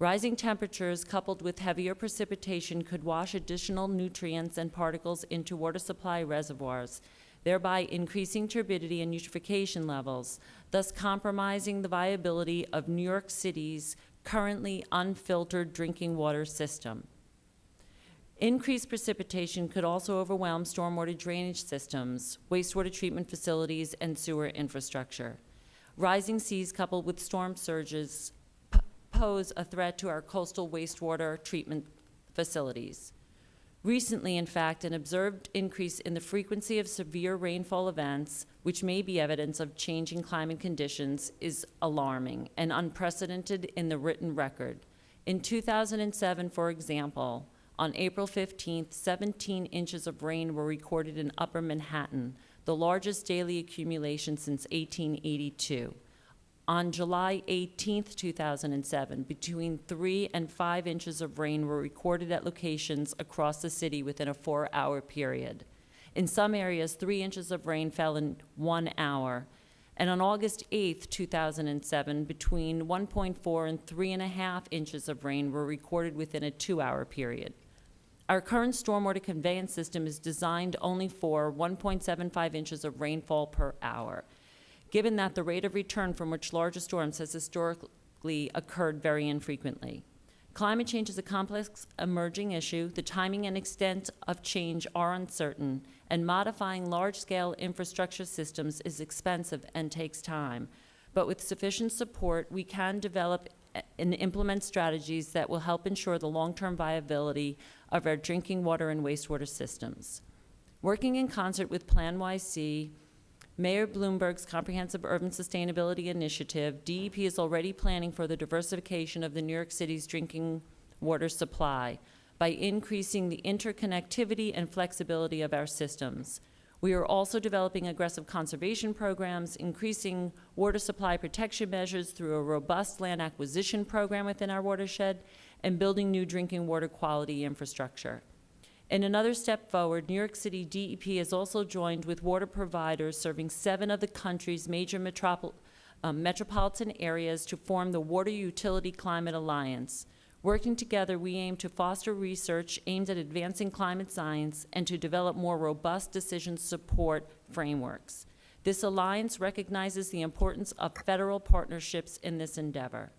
Rising temperatures coupled with heavier precipitation could wash additional nutrients and particles into water supply reservoirs, thereby increasing turbidity and eutrophication levels, thus compromising the viability of New York City's currently unfiltered drinking water system. Increased precipitation could also overwhelm stormwater drainage systems, wastewater treatment facilities, and sewer infrastructure. Rising seas coupled with storm surges pose a threat to our coastal wastewater treatment facilities. Recently, in fact, an observed increase in the frequency of severe rainfall events, which may be evidence of changing climate conditions, is alarming and unprecedented in the written record. In 2007, for example, on April 15th, 17 inches of rain were recorded in Upper Manhattan, the largest daily accumulation since 1882. On July 18, 2007, between 3 and 5 inches of rain were recorded at locations across the city within a four-hour period. In some areas, 3 inches of rain fell in one hour. And on August 8, 2007, between 1.4 and 3.5 inches of rain were recorded within a two-hour period. Our current stormwater conveyance system is designed only for 1.75 inches of rainfall per hour given that the rate of return from which larger storms has historically occurred very infrequently. Climate change is a complex emerging issue. The timing and extent of change are uncertain, and modifying large-scale infrastructure systems is expensive and takes time. But with sufficient support, we can develop and implement strategies that will help ensure the long-term viability of our drinking water and wastewater systems. Working in concert with PlaNYC, Mayor Bloomberg's Comprehensive Urban Sustainability Initiative, DEP is already planning for the diversification of the New York City's drinking water supply by increasing the interconnectivity and flexibility of our systems. We are also developing aggressive conservation programs, increasing water supply protection measures through a robust land acquisition program within our watershed, and building new drinking water quality infrastructure. In another step forward, New York City DEP has also joined with water providers serving seven of the country's major metropol um, metropolitan areas to form the Water Utility Climate Alliance. Working together, we aim to foster research aimed at advancing climate science and to develop more robust decision support frameworks. This alliance recognizes the importance of federal partnerships in this endeavor.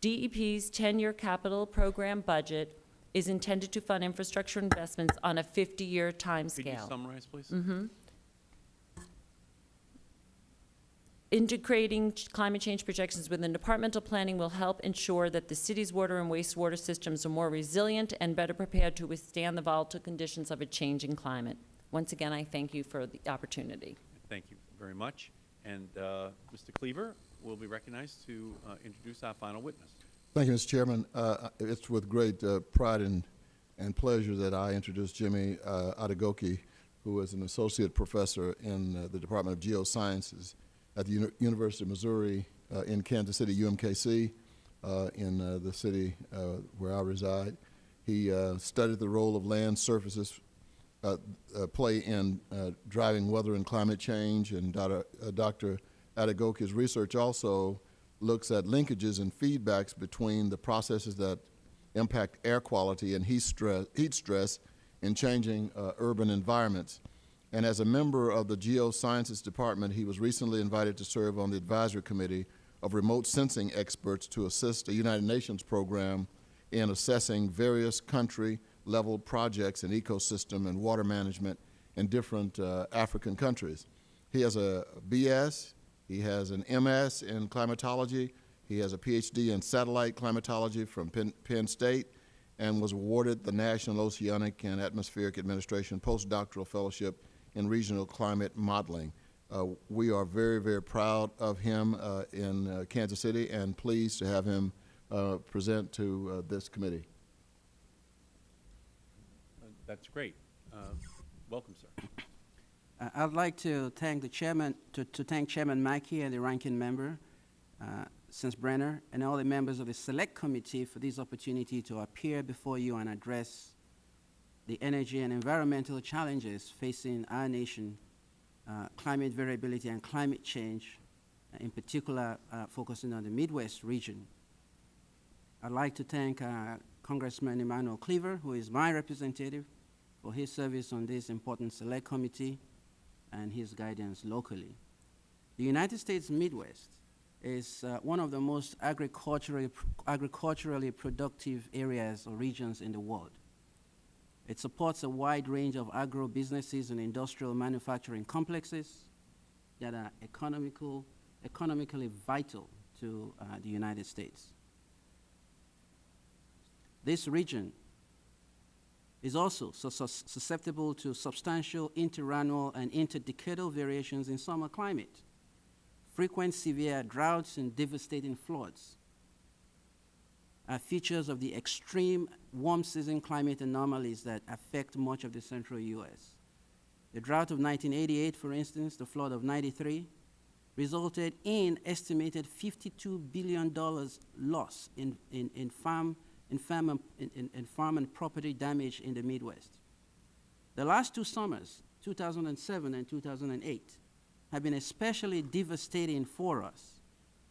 DEP's 10-year capital program budget is intended to fund infrastructure investments on a 50-year Could you timescale. summarize, please? Mm-hmm. Integrating climate change projections within departmental planning will help ensure that the city's water and wastewater systems are more resilient and better prepared to withstand the volatile conditions of a changing climate. Once again, I thank you for the opportunity. Thank you very much. And uh, Mr. Cleaver will be recognized to uh, introduce our final witness. Thank you, Mr. Chairman. Uh, It's with great uh, pride and, and pleasure that I introduce Jimmy uh, Adegoke, who is an associate professor in uh, the Department of Geosciences at the Uni- University of Missouri uh, in Kansas City, UMKC, uh, in uh, the city uh, where I reside. He uh, studied the role of land surfaces uh, uh, play in uh, driving weather and climate change, and Dr. Uh, Dr. Adegoke's research also looks at linkages and feedbacks between the processes that impact air quality and heat stress, heat stress in changing uh, urban environments. And as a member of the Geosciences Department, he was recently invited to serve on the advisory committee of remote sensing experts to assist a United Nations program in assessing various country-level projects in ecosystem and water management in different uh, African countries. He has a BS, he has an MS in climatology, he has a PhD in satellite climatology from Penn, Penn State, and was awarded the National Oceanic and Atmospheric Administration postdoctoral fellowship in regional climate modeling. Uh, we are very, very proud of him uh, in uh, Kansas City and pleased to have him uh, present to uh, this committee. That's great. Uh, Welcome, sir. Uh, I'd like to thank the chairman, to, to thank Chairman Markey and the ranking member, uh, Brenner, and all the members of the select committee for this opportunity to appear before you and address the energy and environmental challenges facing our nation, uh, climate variability and climate change, uh, in particular uh, focusing on the Midwest region. I'd like to thank uh, Congressman Emmanuel Cleaver, who is my representative, for his service on this important select committee and his guidance locally. The United States Midwest is uh, one of the most agriculturally, agriculturally productive areas or regions in the world. It supports a wide range of agro businesses and industrial manufacturing complexes that are economical, economically vital to uh, the United States. This region is also sus- sus- susceptible to substantial interannual and interdecadal variations in summer climate, frequent severe droughts and devastating floods are features of the extreme warm season climate anomalies that affect much of the central U.S. The drought of 1988, for instance, the flood of 93, resulted in estimated $52 billion loss in, in, in, farm, in, farm and, in- in, farm and property damage in the Midwest. The last two summers, 2007 and 2008, have been especially devastating for us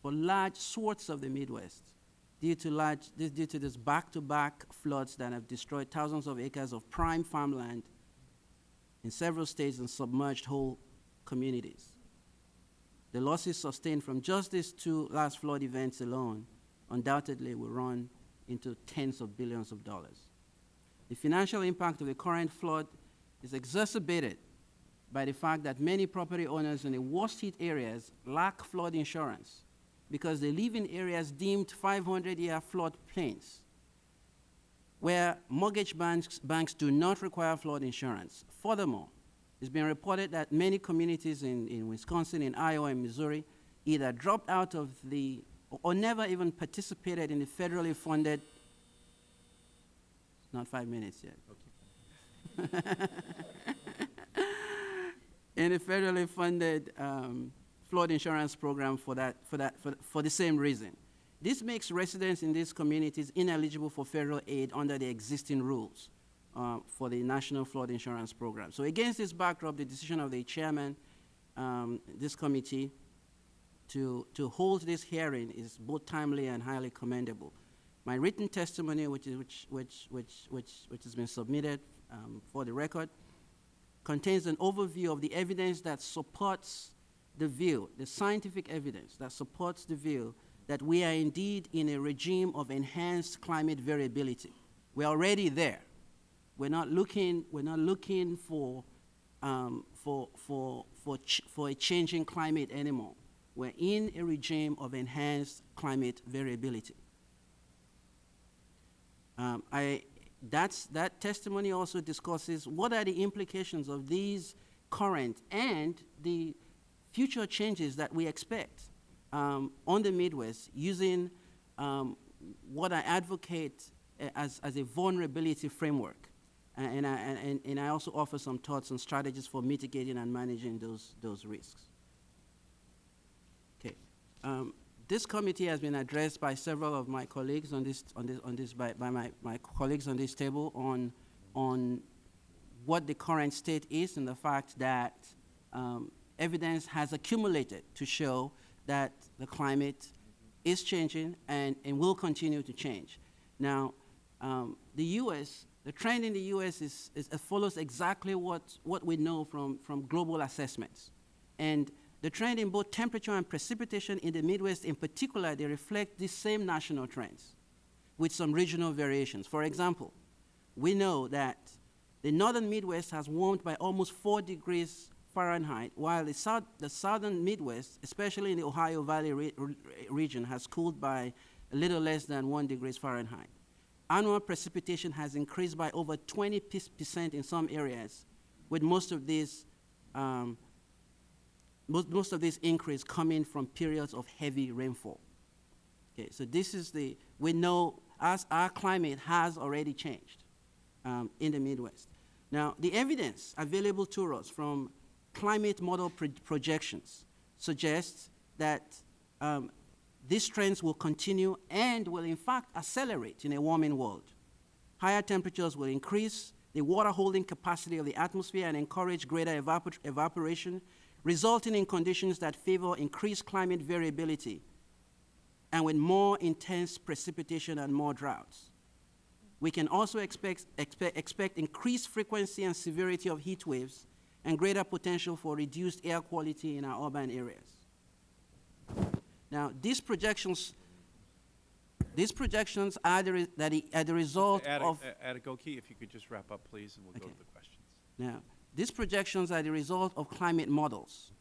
for large swaths of the Midwest due to, large, due to this back-to-back floods that have destroyed thousands of acres of prime farmland in several states and submerged whole communities. The losses sustained from just these two last flood events alone undoubtedly will run into tens of billions of dollars. The financial impact of the current flood is exacerbated by the fact that many property owners in the worst hit areas lack flood insurance because they live in areas deemed 500-year flood plains where mortgage banks, banks do not require flood insurance. Furthermore, it's been reported that many communities in, in Wisconsin, in Iowa, and Missouri either dropped out of the, or never even participated in the federally funded, not five minutes yet. *laughs* in a federally funded um, flood insurance program for, that, for, that, for, for the same reason. This makes residents in these communities ineligible for federal aid under the existing rules uh, for the National Flood Insurance Program. So against this backdrop, the decision of the chairman, um, this committee, to, to hold this hearing is both timely and highly commendable. My written testimony, which, is, which, which, which, which, which has been submitted um, for the record, contains an overview of the evidence that supports the view, the scientific evidence that supports the view that we are indeed in a regime of enhanced climate variability. We're already there. We're not looking, we're not looking for, um, for, for, for, for a changing climate anymore. We're in a regime of enhanced climate variability. Um, I, that testimony also discusses what are the implications of these current and the future changes that we expect um, on the Midwest using um, what I advocate as, as a vulnerability framework. And I, and, and I also offer some thoughts and strategies for mitigating and managing those, those risks. Um, this committee has been addressed by several of my colleagues on this, on this, on this by, by my, my colleagues on this table on, on what the current state is and the fact that um, evidence has accumulated to show that the climate is changing and, and will continue to change. Now, um, the U.S., the trend in the U.S. is, is follows exactly what, what we know from, from global assessments. And the trend in both temperature and precipitation in the Midwest in particular, they reflect the same national trends with some regional variations. For example, we know that the northern Midwest has warmed by almost 4 degrees Fahrenheit, while the, south, the southern Midwest, especially in the Ohio Valley re- re- region, has cooled by a little less than 1 degrees Fahrenheit. Annual precipitation has increased by over 20 percent in some areas, with most of these um, most, most of this increase coming from periods of heavy rainfall. Okay, so this is the, we know as our climate has already changed um, in the Midwest. Now, the evidence available to us from climate model pro projections suggests that um, these trends will continue and will in fact accelerate in a warming world. Higher temperatures will increase the water holding capacity of the atmosphere and encourage greater evapor evaporation, resulting in conditions that favor increased climate variability and with more intense precipitation and more droughts. We can also expect, expect, expect increased frequency and severity of heat waves and greater potential for reduced air quality in our urban areas. Now, these projections, these projections are the, that the, are the result of Adegoke, if you could just wrap up, please, and we'll go to the questions. Now, these projections are the result of climate models.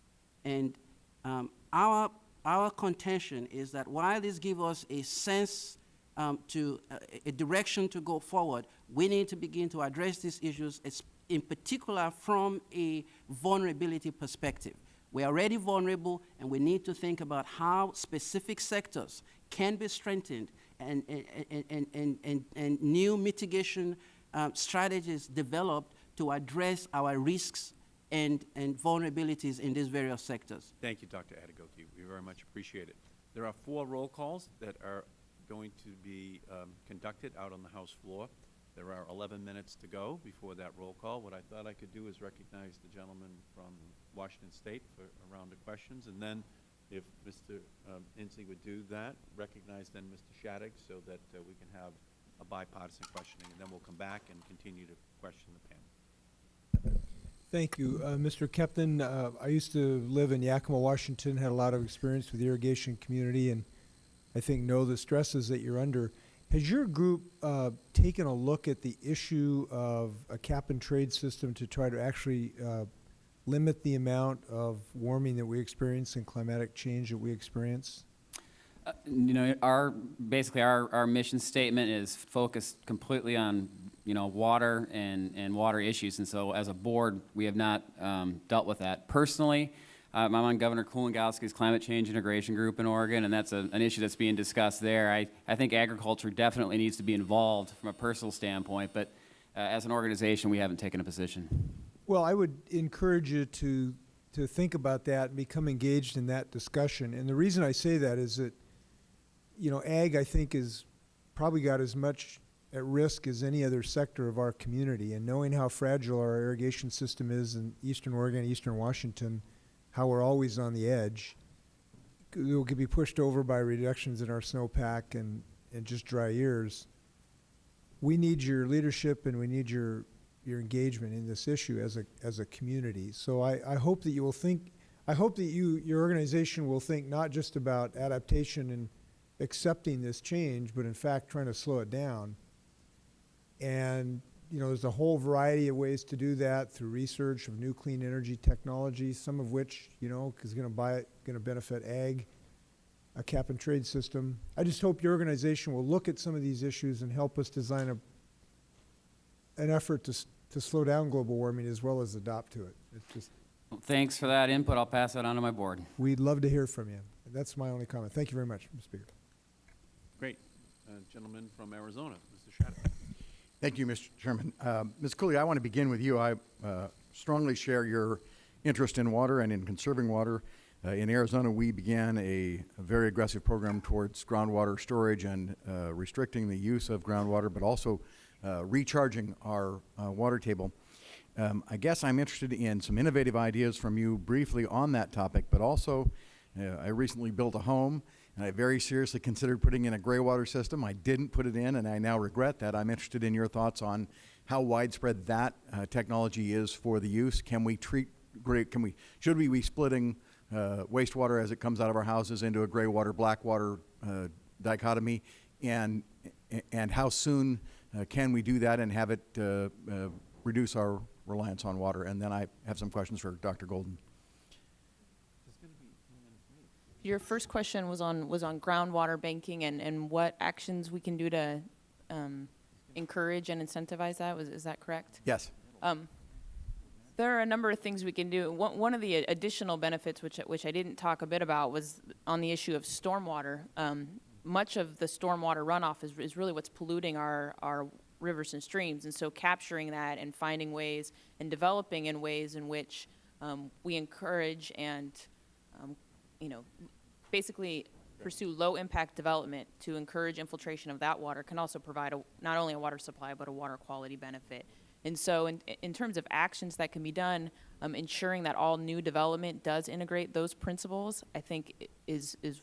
And um, our, our contention is that while these give us a sense um, to uh, a direction to go forward, we need to begin to address these issues, es- in particular from a vulnerability perspective. We are already vulnerable, and we need to think about how specific sectors can be strengthened and, and, and, and, and, and, and new mitigation um, strategies developed to address our risks and, and vulnerabilities in these various sectors. Thank you, Dr. Adegoke. We very much appreciate it. There are four roll calls that are going to be um, conducted out on the House floor. There are 11 minutes to go before that roll call. What I thought I could do is recognize the gentleman from Washington State for a round of questions, and then if Mr. um, Inslee would do that, recognize then Mr. Shadegg so that uh, we can have a bipartisan questioning, and then we'll come back and continue to question the panel. Thank you. Uh, Mr. Keppen, uh, I used to live in Yakima, Washington, had a lot of experience with the irrigation community, and I think know the stresses that you're under. Has your group uh, taken a look at the issue of a cap and trade system to try to actually uh, limit the amount of warming that we experience and climatic change that we experience? Uh, You know, our, basically, our, our mission statement is focused completely on, you know, water and, and water issues. And so as a board, we have not um, dealt with that. Personally, um, I'm on Governor Kulongoski's Climate Change Integration Group in Oregon, and that's a, an issue that's being discussed there. I, I think agriculture definitely needs to be involved from a personal standpoint, but uh, as an organization, we haven't taken a position. Well, I would encourage you to, to think about that and become engaged in that discussion. And the reason I say that is that, you know, ag, I think, is probably got as much at risk as any other sector of our community. And knowing how fragile our irrigation system is in eastern Oregon, eastern Washington, how we're always on the edge, we could be pushed over by reductions in our snowpack and, and just dry years. We need your leadership and we need your, your engagement in this issue as a, as a community. So I, I hope that you will think, I hope that you, your organization will think not just about adaptation and accepting this change, but in fact trying to slow it down. And, you know, there's a whole variety of ways to do that through research of new clean energy technologies, some of which, you know, is going to buy, going to benefit ag, a cap and trade system. I just hope your organization will look at some of these issues and help us design a, an effort to, to slow down global warming as well as adopt to it. It's just, Well, Thanks for that input. I'll pass that on to my board. we'd love to hear from you. That's my only comment. Thank you very much, Mr. Speaker. Great. Uh, Gentleman from Arizona, Mr. Shadegg. Thank you, Mr. Chairman. Um, Ms. Cooley, I want to begin with you. I uh, strongly share your interest in water and in conserving water. Uh, in Arizona, we began a, a very aggressive program towards groundwater storage and uh, restricting the use of groundwater, but also uh, recharging our uh, water table. Um, I guess I'm interested in some innovative ideas from you briefly on that topic, but also uh, I recently built a home and I very seriously considered putting in a gray water system. I didn't put it in and I now regret that. I'm interested in your thoughts on how widespread that uh, technology is for the use. Can we treat gray, can we, should we be splitting uh, wastewater as it comes out of our houses into a gray water, black water uh, dichotomy? And, and how soon uh, can we do that and have it uh, uh, reduce our reliance on water? And then I have some questions for Dr. Golden. Your first question was on, was on groundwater banking and, and what actions we can do to um, encourage and incentivize that, was, is that correct? Yes. Um, There are a number of things we can do. One, one of the additional benefits, which, which I didn't talk a bit about, was on the issue of stormwater. Um, much of the stormwater runoff is, is really what's polluting our, our rivers and streams. And so capturing that and finding ways and developing in ways in which um, we encourage and, um, you know, basically pursue low-impact development to encourage infiltration of that water can also provide a, not only a water supply, but a water quality benefit. And so in, in terms of actions that can be done, um, ensuring that all new development does integrate those principles, I think is, is,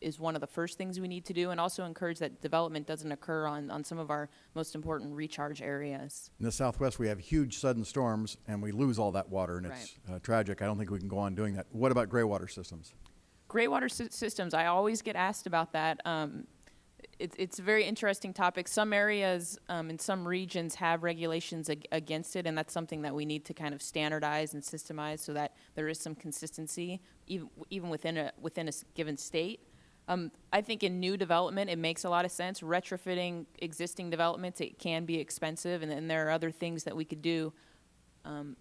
is one of the first things we need to do, and also encourage that development doesn't occur on, on some of our most important recharge areas. In the Southwest, we have huge sudden storms, and we lose all that water, and it's uh, tragic. I don't think we can go on doing that. What about gray water systems? Gray water sy- systems, I always get asked about that. Um, it's, it's a very interesting topic. Some areas um, in some regions have regulations ag- against it, and that's something that we need to kind of standardize and systemize so that there is some consistency, even, even within a within a given state. Um, I think in new development, it makes a lot of sense. Retrofitting existing developments, it can be expensive, and then there are other things that we could do um,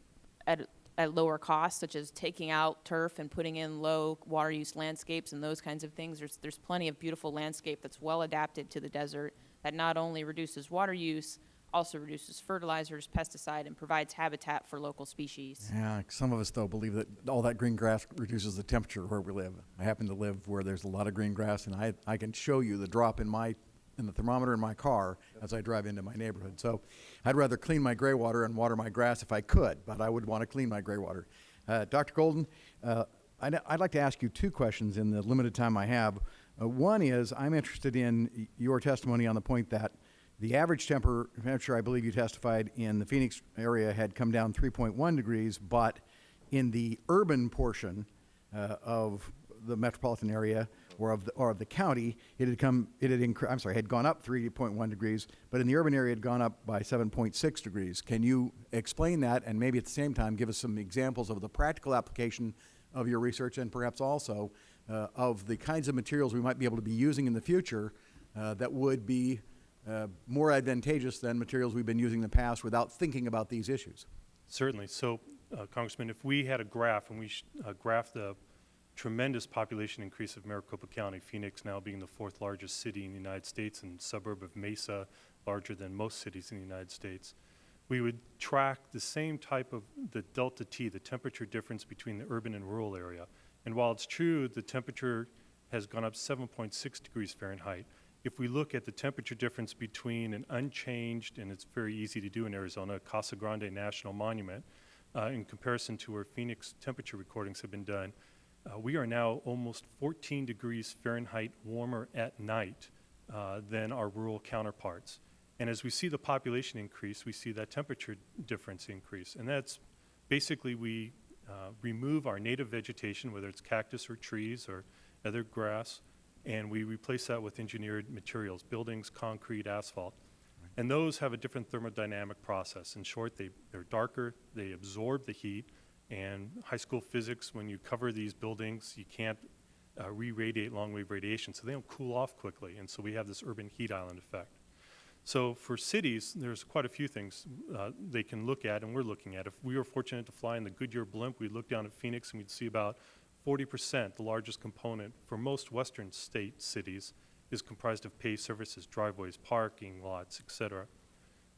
at, at lower costs, such as taking out turf and putting in low water use landscapes and those kinds of things. There's, there's plenty of beautiful landscape that's well adapted to the desert that not only reduces water use, also reduces fertilizers, pesticide, and provides habitat for local species. Yeah, some of us though believe that all that green grass reduces the temperature where we live. I happen to live where there's a lot of green grass, and I, I can show you the drop in my in the thermometer in my car as I drive into my neighborhood. So I'd rather clean my gray water and water my grass if I could, but I would want to clean my gray water. Uh, Dr. Golden, uh, I'd, I'd like to ask you two questions in the limited time I have. Uh, one is I'm interested in your testimony on the point that the average temperature, I believe you testified in the Phoenix area, had come down 3.1 degrees, but in the urban portion uh, of the metropolitan area or of the, or of the county, it had come, it had incre- I'm sorry, had gone up 3.1 degrees, but in the urban area, it had gone up by 7.6 degrees. Can you explain that and maybe at the same time give us some examples of the practical application of your research and perhaps also uh, of the kinds of materials we might be able to be using in the future uh, that would be uh, more advantageous than materials we've been using in the past without thinking about these issues? Certainly. So, uh, Congressman, if we had a graph and we uh, graphed the tremendous population increase of Maricopa County, Phoenix now being the fourth largest city in the United States and suburb of Mesa, larger than most cities in the United States, we would track the same type of the delta T, the temperature difference between the urban and rural area. And while it's true the temperature has gone up 7.6 degrees Fahrenheit, if we look at the temperature difference between an unchanged, and it's very easy to do in Arizona, Casa Grande National Monument, uh, in comparison to where Phoenix temperature recordings have been done, uh, we are now almost 14 degrees Fahrenheit warmer at night uh, than our rural counterparts. And as we see the population increase, we see that temperature difference increase. And that's basically we uh, remove our native vegetation, whether it's cactus or trees or other grass, and we replace that with engineered materials, buildings, concrete, asphalt. And those have a different thermodynamic process. In short, they, they're darker, they absorb the heat, and high school physics, when you cover these buildings, you can't uh, re-radiate long-wave radiation, so they don't cool off quickly, and so we have this urban heat island effect. So for cities, there's quite a few things uh, they can look at, and we're looking at. If we were fortunate to fly in the Goodyear blimp, we'd look down at Phoenix and we'd see about 40%, the largest component for most western state cities, is comprised of paved surfaces, driveways, parking lots, et cetera.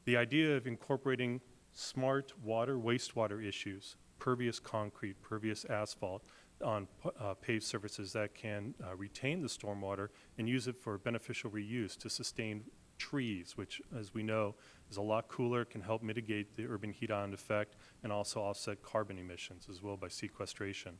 The idea of incorporating smart water, wastewater issues, pervious concrete, pervious asphalt on uh, paved surfaces that can uh, retain the stormwater and use it for beneficial reuse to sustain trees, which, as we know, is a lot cooler, can help mitigate the urban heat island effect, and also offset carbon emissions as well by sequestration.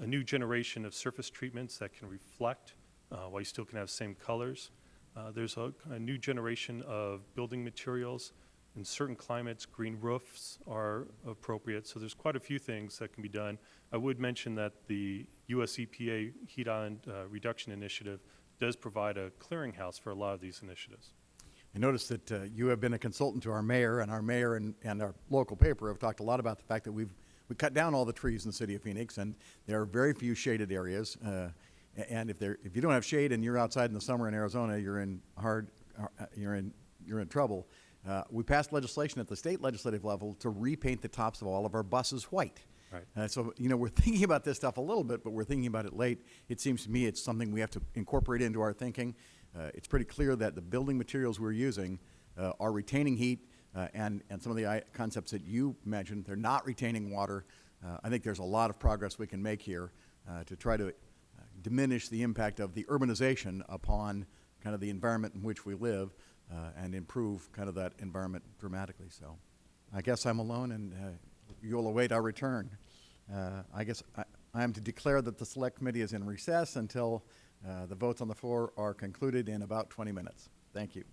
A new generation of surface treatments that can reflect uh, while you still can have same colors. Uh, there's a, a new generation of building materials. In certain climates, green roofs are appropriate. So there's quite a few things that can be done. I would mention that the US EPA Heat Island uh, Reduction Initiative does provide a clearinghouse for a lot of these initiatives. I noticed that uh, you have been a consultant to our mayor, and our mayor and, and our local paper have talked a lot about the fact that we've we cut down all the trees in the city of Phoenix, and there are very few shaded areas. Uh, and if there, if you don't have shade and you're outside in the summer in Arizona, you're in hard, uh, you're in you're in trouble. Uh, we passed legislation at the state legislative level to repaint the tops of all of our buses white. Right. Uh, so, you know, we're *laughs* thinking about this stuff a little bit, but we're thinking about it late. It seems to me it's something we have to incorporate into our thinking. Uh, it's pretty clear that the building materials we're using uh, are retaining heat, uh, and, and some of the i- concepts that you mentioned, they're not retaining water. Uh, I think there's a lot of progress we can make here uh, to try to uh, diminish the impact of the urbanization upon kind of the environment in which we live uh, and improve kind of that environment dramatically. So I guess I'm alone, and uh, you'll await our return. Uh, I guess I, I am to declare that the Select Committee is in recess until uh, the votes on the floor are concluded in about 20 minutes. Thank you.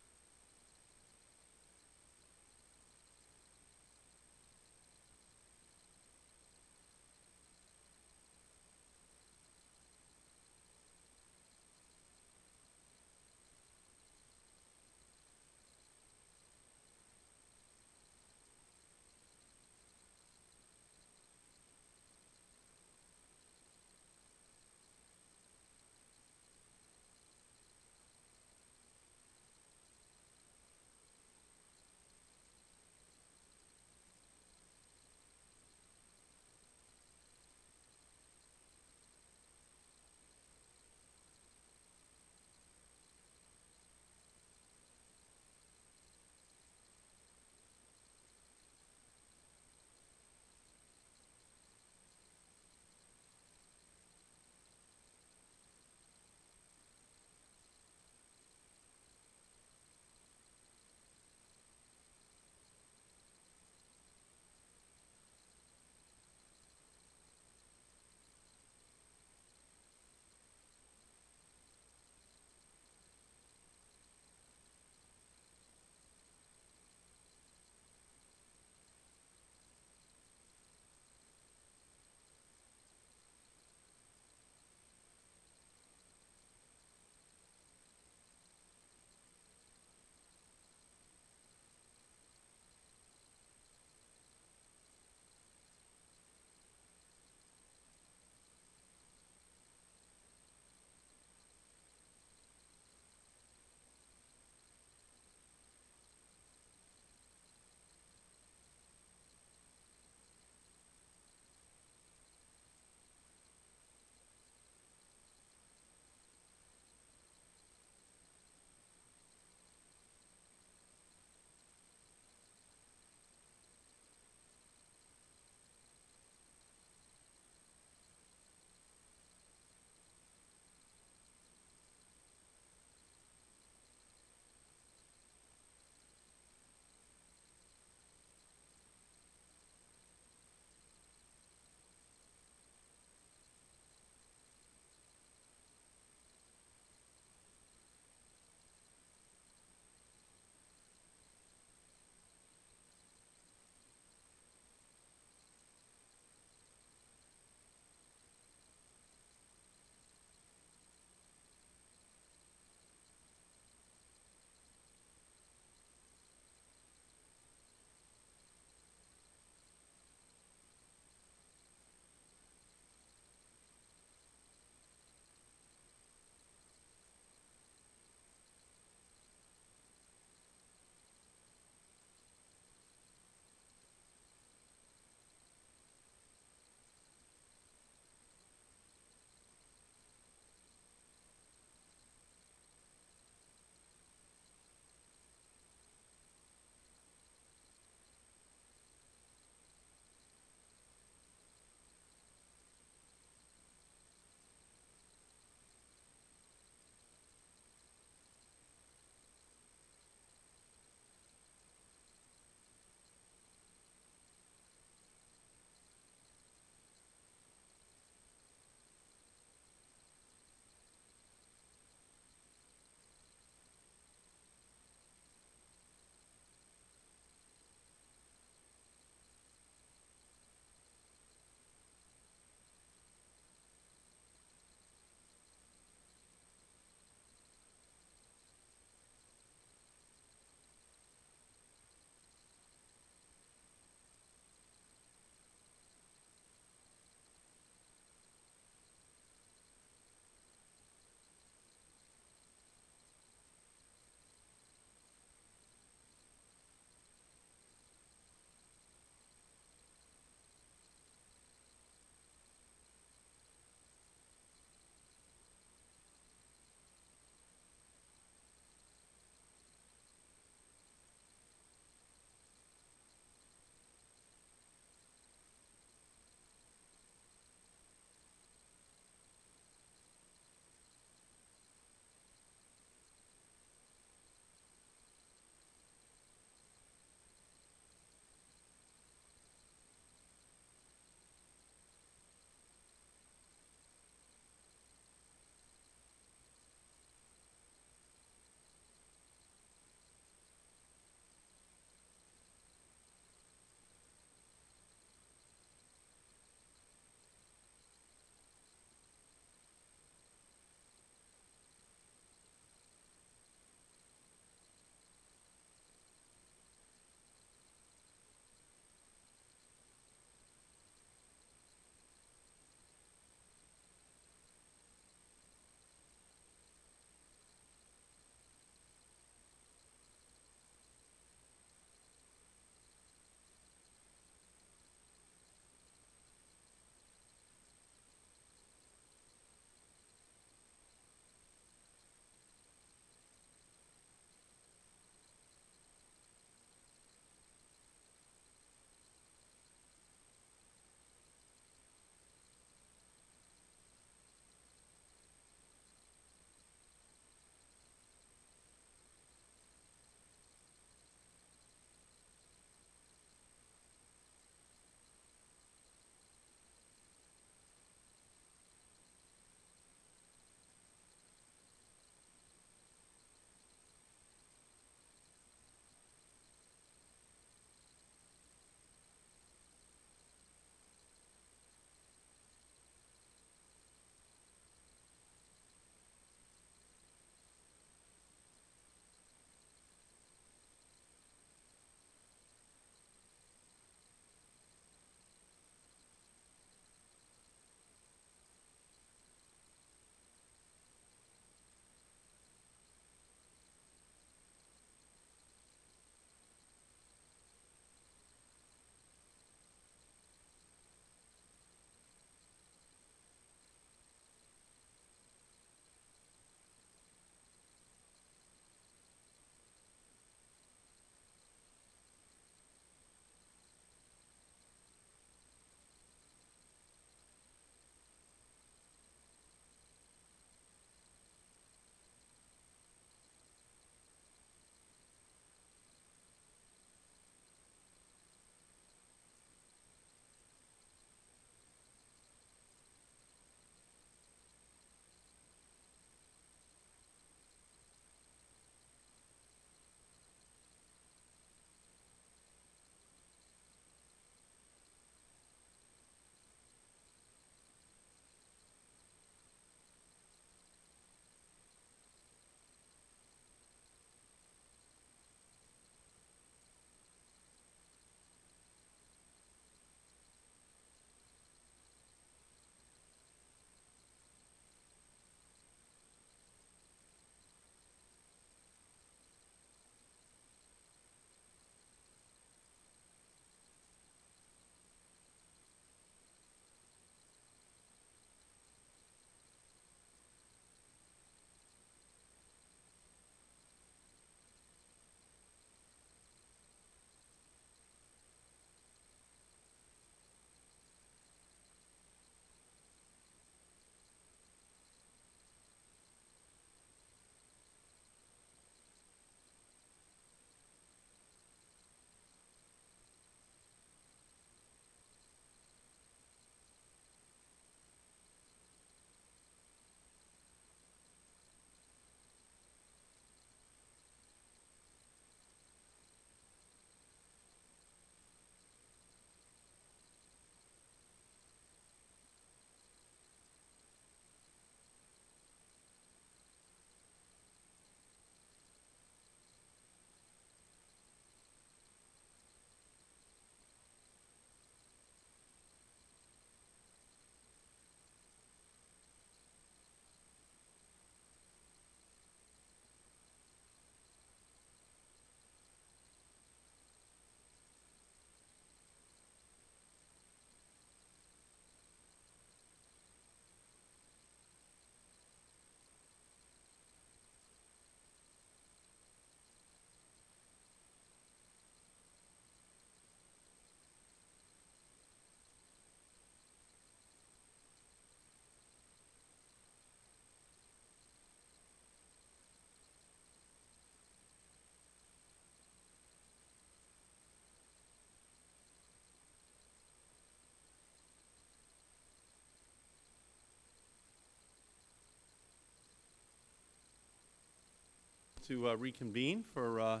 To uh, reconvene for, uh,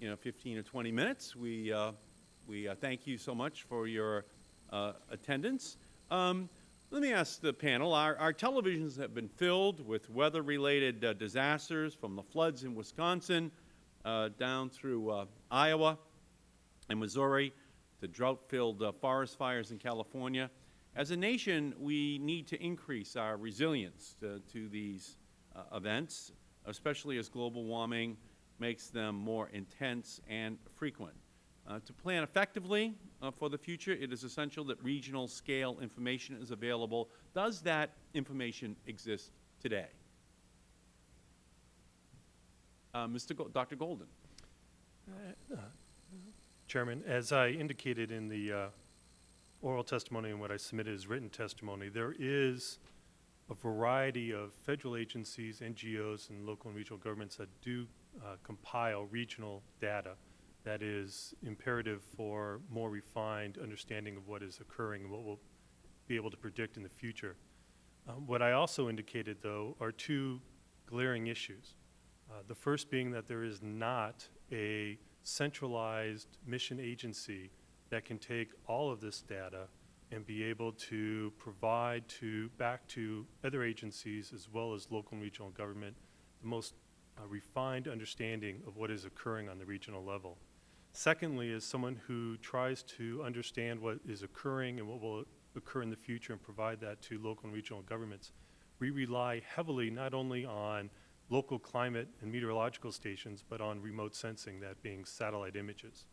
you know, 15 or 20 minutes. We, uh, we uh, thank you so much for your uh, attendance. Um, Let me ask the panel, our, our televisions have been filled with weather-related disasters from the floods in Wisconsin down through Iowa and Missouri to drought-filled forest fires in California. As a nation, we need to increase our resilience to, to these uh, events, especially as global warming makes them more intense and frequent. Uh, to plan effectively uh, for the future, it is essential that regional scale information is available. Does that information exist today? Uh, Mr. Go Dr. Golden. Chairman, as I indicated in the uh, oral testimony and what I submitted as written testimony, there is a variety of federal agencies, NGOs, and local and regional governments that do uh, compile regional data that is imperative for more refined understanding of what is occurring and what we'll be able to predict in the future. Um, What I also indicated, though, are two glaring issues. Uh, The first being that there is not a centralized mission agency that can take all of this data and be able to provide to, back to other agencies as well as local and regional government, the most uh, refined understanding of what is occurring on the regional level. Secondly, as someone who tries to understand what is occurring and what will occur in the future and provide that to local and regional governments, we rely heavily not only on local climate and meteorological stations, but on remote sensing, that being satellite images.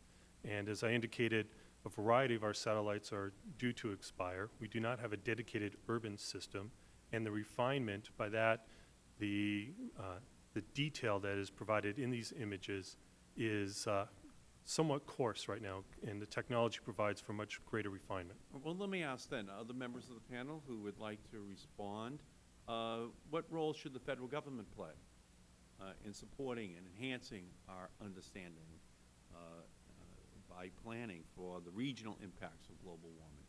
And as I indicated, a variety of our satellites are due to expire. We do not have a dedicated urban system, and the refinement, by that, the, uh, the detail that is provided in these images is uh, somewhat coarse right now, and the technology provides for much greater refinement. Well, let me ask then, other members of the panel who would like to respond, uh, what role should the federal government play uh, in supporting and enhancing our understanding by planning for the regional impacts of global warming?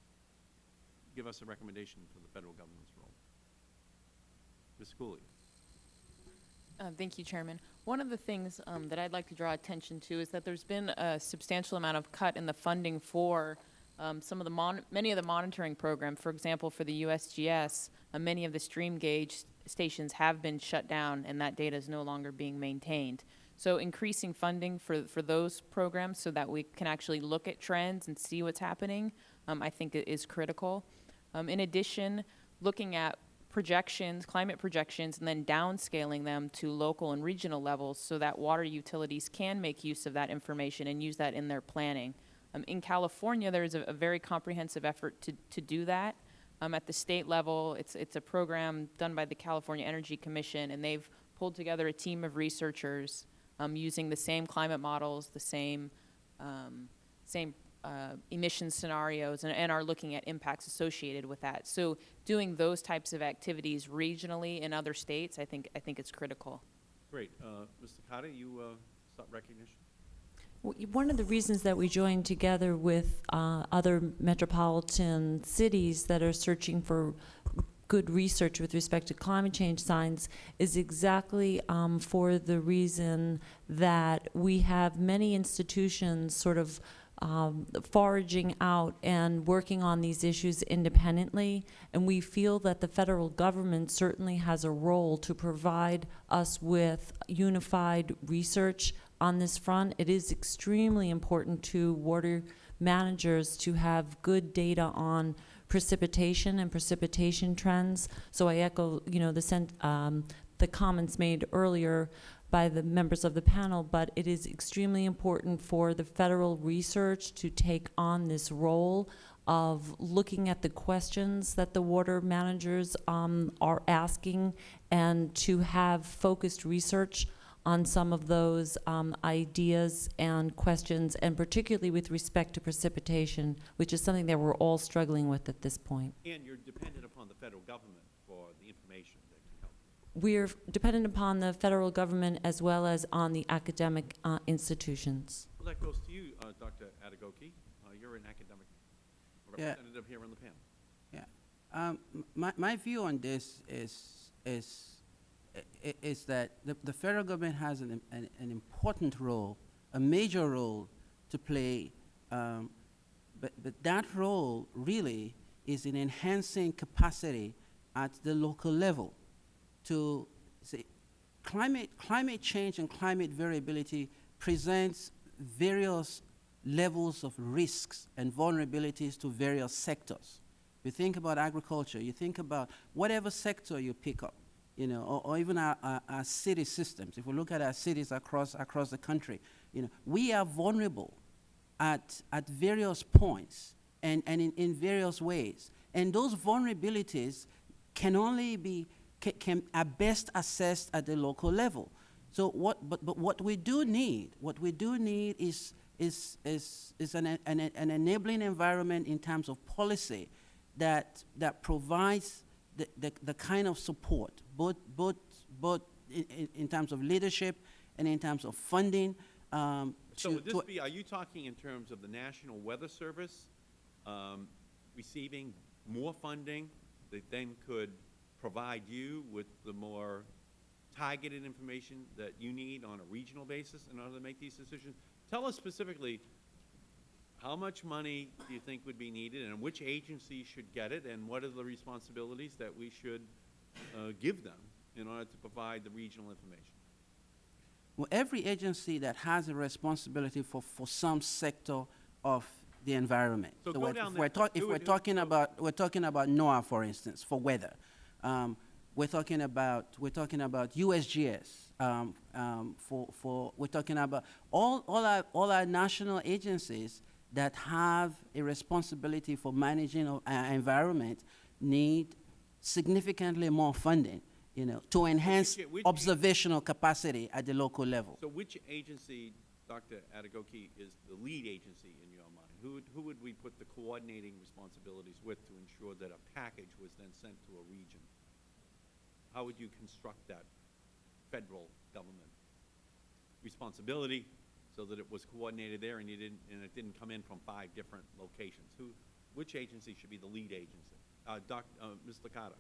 Give us a recommendation for the federal government's role. Ms. Cooley. Uh, Thank you, Chairman. One of the things um, that I'd like to draw attention to is that there's been a substantial amount of cut in the funding for um, some of the many of the monitoring programs. For example, for the USGS, uh, many of the stream gauge stations have been shut down, and that data is no longer being maintained. So increasing funding for, for those programs so that we can actually look at trends and see what's happening, um, I think is critical. Um, in addition, looking at projections, climate projections, and then downscaling them to local and regional levels so that water utilities can make use of that information and use that in their planning. Um, in California, there is a, a very comprehensive effort to, to do that. Um, at the state level, it's, it's a program done by the California Energy Commission, and they've pulled together a team of researchers um, using the same climate models, the same, um, same uh, emission scenarios, and, and are looking at impacts associated with that. So doing those types of activities regionally in other states, I think, I think it's critical. Great. Uh, Mr. Carter, you uh, sought recognition? One of the reasons that we joined together with uh, other metropolitan cities that are searching for good research with respect to climate change science is exactly um, for the reason that we have many institutions sort of um, foraging out and working on these issues independently, and we feel that the federal government certainly has a role to provide us with unified research on this front. It is extremely important to water managers to have good data on precipitation and precipitation trends. So I echo, you know, the um, the comments made earlier by the members of the panel, but it is extremely important for the federal research to take on this role of looking at the questions that the water managers um, are asking and to have focused research on some of those um, ideas and questions, and particularly with respect to precipitation, which is something that we're all struggling with at this point. And you're dependent upon the federal government for the information that can help. We're dependent upon the federal government as well as on the academic uh, institutions. Well, that goes to you, uh, Dr. Adegoke. Uh, You're an academic Yeah. representative here on the panel. Yeah. Um, my, my view on this is, is, i- is that the, the federal government has an, an, an important role, a major role to play, um, but, but that role really is in enhancing capacity at the local level to say, climate, climate change and climate variability presents various levels of risks and vulnerabilities to various sectors. You think about agriculture, you think about whatever sector you pick up, you know, or, or even our, our, our city systems. If we look at our cities across, across the country, you know, we are vulnerable at, at various points and, and in, in various ways. And those vulnerabilities can only be, can, can, are best assessed at the local level. So what, but, but what we do need, what we do need is, is, is, is an, an, an enabling environment in terms of policy that, that provides the, the, the kind of support, both, both, both in, in, in terms of leadership and in terms of funding. Um, So would this be, are you talking in terms of the National Weather Service um, receiving more funding that then could provide you with the more targeted information that you need on a regional basis in order to make these decisions? Tell us specifically, how much money do you think would be needed, and which agency should get it, and what are the responsibilities that we should uh, give them in order to provide the regional information? Well, every agency that has a responsibility for, for some sector of the environment. So go we're- down if we're, talk- if we're it- talking about, we're talking about NOAA, for instance, for weather. Um, we're talking about, we're talking about USGS, um, um, for, for, we're talking about all, all our, all our national agencies that have a responsibility for managing our environment need significantly more funding, you know, to enhance which- observational capacity at the local level. So which agency, Dr. Adegoke, is the lead agency in your mind? Who would, who would we put the coordinating responsibilities with to ensure that a package was then sent to a region? How would you construct that federal government responsibility so that it was coordinated there and you didn't, and it didn't come in from five different locations? Who, which agency should be the lead agency? Uh, Doc, uh, Ms. Licata?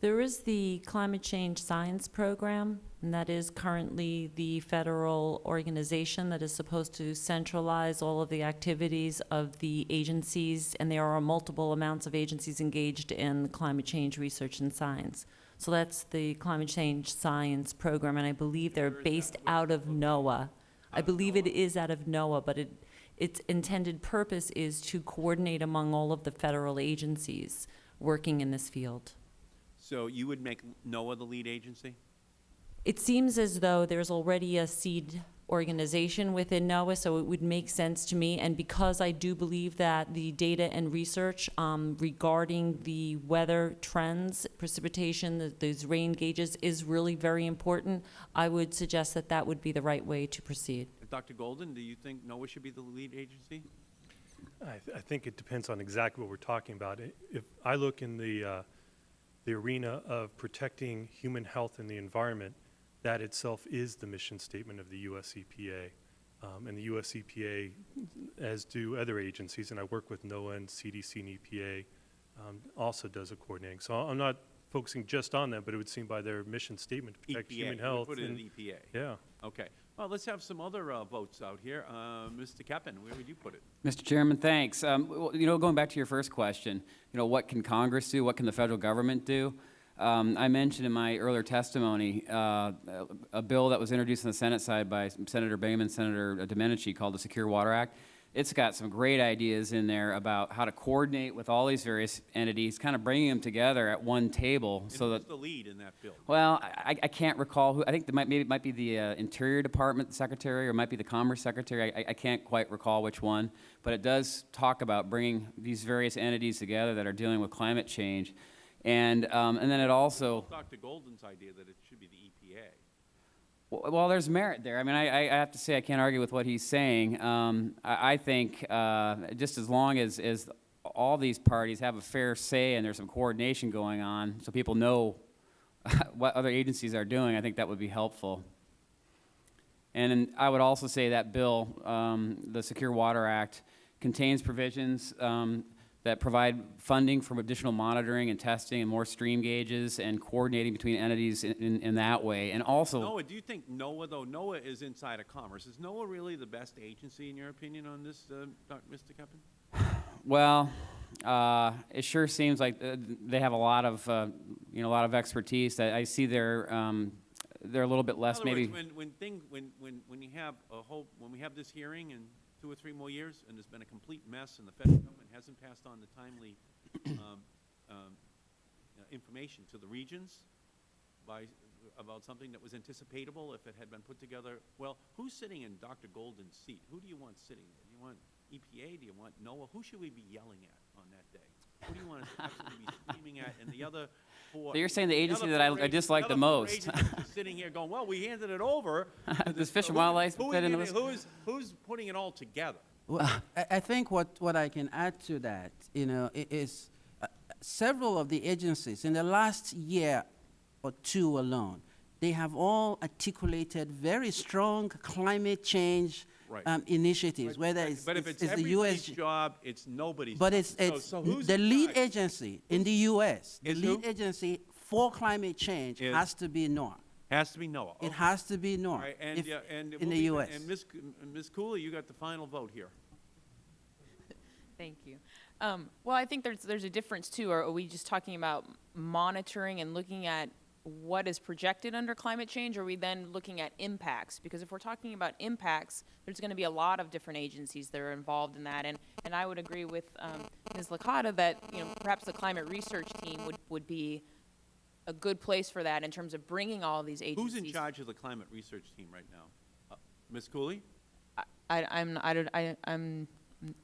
There is the Climate Change Science Program, and that is currently the federal organization that is supposed to centralize all of the activities of the agencies, and there are multiple amounts of agencies engaged in climate change research and science. So that's the Climate Change Science Program, and I believe they're based out of NOAA. I believe it is out of NOAA, but it, its intended purpose is to coordinate among all of the federal agencies working in this field. So you would make NOAA the lead agency? It seems as though there's already a seed organization within NOAA, so it would make sense to me. And because I do believe that the data and research um, regarding the weather trends, precipitation, the, those rain gauges is really very important, I would suggest that that would be the right way to proceed. Dr. Golden, do you think NOAA should be the lead agency? I, th- I think it depends on exactly what we're talking about. If I look in the, uh, the arena of protecting human health and the environment, that itself is the mission statement of the US EPA. Um, and the US EPA, as do other agencies, and I work with NOAA and CDC and EPA, um, also does a coordinating. So I'm not focusing just on them, but it would seem by their mission statement to protect EPA, human we health. put it in and- EPA. Yeah. Okay. Well, let's have some other uh, votes out here. Uh, Mr. Keppen, where would you put it? Mr. Chairman, thanks. Um, well, you know, going back to your first question, you know, what can Congress do? What can the federal government do? Um, I mentioned in my earlier testimony uh, a, a bill that was introduced on the Senate side by Senator Bingaman, Senator Domenici, called the Secure Water Act. It's got some great ideas in there about how to coordinate with all these various entities, kind of bringing them together at one table, And so that the lead in that bill? well, I, I can't recall who, I think it might, maybe it might be the uh, Interior Department Secretary or it might be the Commerce Secretary. I, I can't quite recall which one. But it does talk about bringing these various entities together that are dealing with climate change. And, um, and then it also, Dr. Golden's idea that it should be the EPA. well, well, there's merit there. I mean, I, I I have to say, I can't argue with what he's saying. Um, I, I think uh, just as long as, as all these parties have a fair say and there's some coordination going on, so people know *laughs* what other agencies are doing, I think that would be helpful. And I would also say that bill, um, the Secure Water Act, contains provisions um, that provide funding for additional monitoring and testing and more stream gauges and coordinating between entities in, in, in that way. And also, NOAA, do you think NOAA, though, NOAA is inside of commerce, is NOAA really the best agency in your opinion on this, uh, Mr. Keppen? *sighs* Well, uh, it sure seems like uh, they have a lot of, uh, you know, a lot of expertise. I, I see they're, um, they're a little bit less maybe. words, when, when thing, when, when, when you have a whole, when we have this hearing in two or three more years, and there's been a complete mess, and the federal government hasn't passed on the timely, *coughs* um, um, uh, information to the regions by, about something that was anticipatable if it had been put together, well, who's sitting in Dr. Golden's seat? Who do you want sitting there? Do you want EPA? Do you want NOAA? Who should we be yelling at on that day? Who do you want to be screaming at? And the other. So you're saying the agency other that I- I dislike the other most. *laughs* Sitting here going, well, we handed it over. *laughs* this- Fish and who- Wildlife who is fit into? Who's, who's putting it all together? Well, I, I think what, what I can add to that, you know, is uh, several of the agencies in the last year or two alone, they have all articulated very strong climate change Right. um, initiatives, whether it's, But if it's, it's it's the U.S. job, it's nobody's. But job. it's, So- it's so who's the lead charge? agency in the U.S. The lead who? agency for climate change Is- has to be NOAA. Has to be NOAA. It has to be NOAA right, and, if- yeah, and in we'll the U.S. And Ms. C- Ms. Cooley, you got the final vote here. *laughs* Thank you. Um, well, I think there's, there's a difference too. Are, are we just talking about monitoring and looking at what is projected under climate change? Are we then looking at impacts? Because if we're talking about impacts, there's going to be a lot of different agencies that are involved in that. And, and I would agree with um, Ms. Licata that, you know, perhaps the climate research team would, would be a good place for that in terms of bringing all these agencies. Who's in charge of the climate research team right now? Uh, Ms. Cooley? I, I'm, I don't, I, I'm,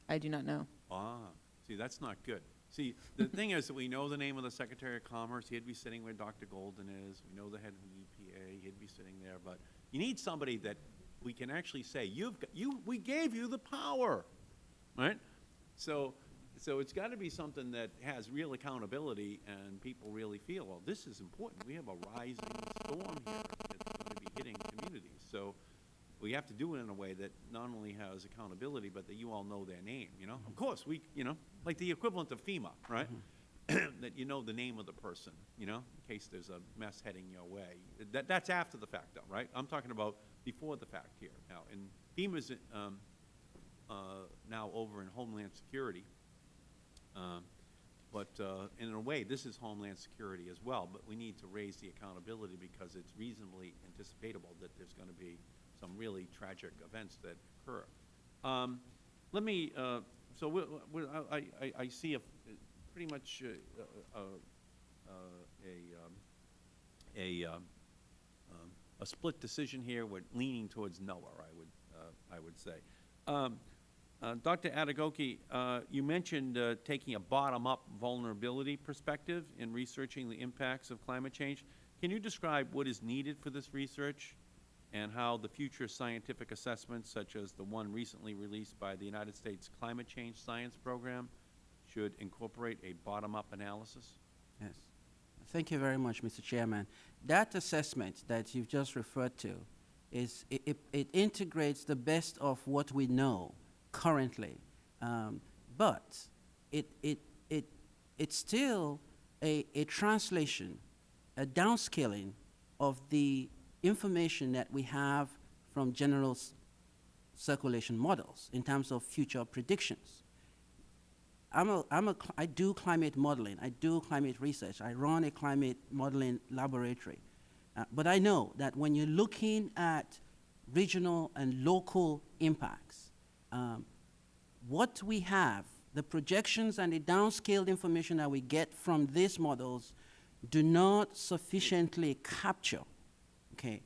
I do not know. Ah, see, that's not good. See, the thing is that we know the name of the Secretary of Commerce. He'd be sitting where Dr. Golden is. We know the head of the EPA. He'd be sitting there. But you need somebody that we can actually say, you've, got- you, we gave you the power, right? So, so it's got to be something that has real accountability and people really feel, well, this is important. We have a rising storm here that's going to be hitting communities. So we have to do it in a way that not only has accountability, but that you all know their name, you know? Of course, we, you know, like the equivalent of FEMA, right? *clears throat* That you know the name of the person, you know, in case there's a mess heading your way. That, that's after the fact though, right? I'm talking about before the fact here. Now, and FEMA's, um, uh, now over in Homeland Security. Um, But uh, in a way, this is Homeland Security as well, but we need to raise the accountability because it's reasonably anticipatable that there's going to be some really tragic events that occur. Um, Let me, uh, so we- we- I, I- I see a, pretty much uh, uh, uh, a, um, a, um, um, a split decision here. We're leaning towards NOAA, I would, I would say. Um, uh, Dr. Adegoke, uh, you mentioned uh, taking a bottom-up vulnerability perspective in researching the impacts of climate change. Can you describe what is needed for this research and how the future scientific assessments, such as the one recently released by the United States Climate Change Science Program, should incorporate a bottom-up analysis? Yes. Thank you very much, Mr. Chairman. That assessment that you've just referred to is, it, it, it integrates the best of what we know currently, um, but it, it, it, it's still a, a translation, a downscaling of the information that we have from general circulation models in terms of future predictions. I'm a, I'm a, I do climate modeling. I do climate research. I run a climate modeling laboratory. Uh, but I know that when you're looking at regional and local impacts, um, what we have, the projections and the downscaled information that we get from these models do not sufficiently capture, okay,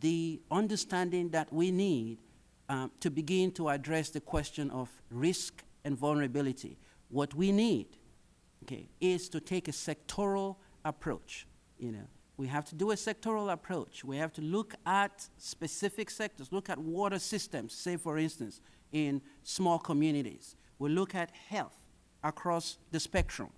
the understanding that we need um, to begin to address the question of risk and vulnerability. What we need, okay, is to take a sectoral approach. You know, we have to do a sectoral approach. We have to look at specific sectors. Look at water systems, say for instance, in small communities. We look at health across the spectrum.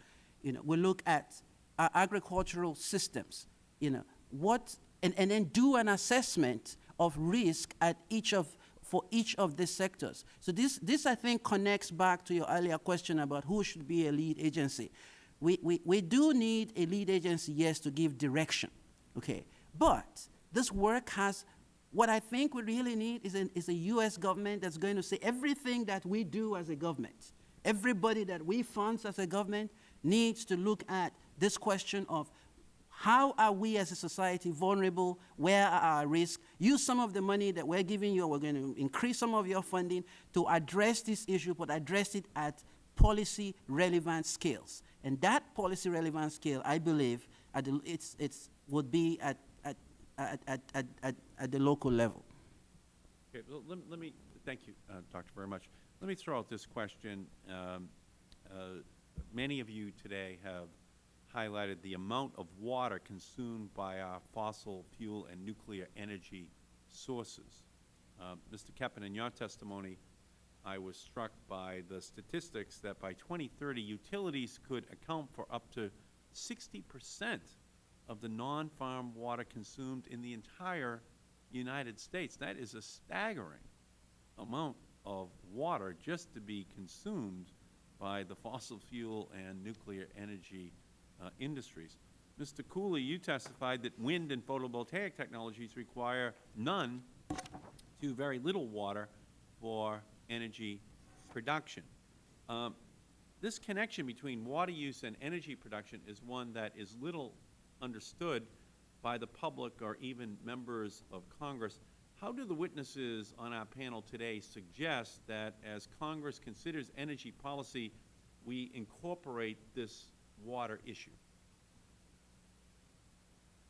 You know, we look at uh, agricultural systems. You know, what and, and then do an assessment of risk at each of for each of these sectors. So this, this I think connects back to your earlier question about who should be a lead agency. We, we, we do need a lead agency, yes, to give direction, okay? But this work has, what I think we really need is, an, is a US government that's going to say everything that we do as a government, everybody that we fund as a government needs to look at this question of how are we as a society vulnerable? Where are our risks? Use some of the money that we're giving you, we're going to increase some of your funding to address this issue, but address it at policy relevant scales. And that policy relevant scale, I believe, the, it's, it's, would be at, at, at, at, at, at, at the local level. Okay, well, let, let me, thank you, uh, Doctor, very much. Let me throw out this question. Um, uh, many of you today have highlighted the amount of water consumed by our fossil fuel and nuclear energy sources. Uh, Mr. Keppen, in your testimony, I was struck by the statistics that by 2030, utilities could account for up to 60 percent of the non-farm water consumed in the entire United States. That is a staggering amount of water just to be consumed by the fossil fuel and nuclear energy uh, industries. Mr. Cooley, you testified that wind and photovoltaic technologies require none to very little water for energy production. Um, this connection between water use and energy production is one that is little understood by the public or even members of Congress. How do the witnesses on our panel today suggest that as Congress considers energy policy, we incorporate this water issue?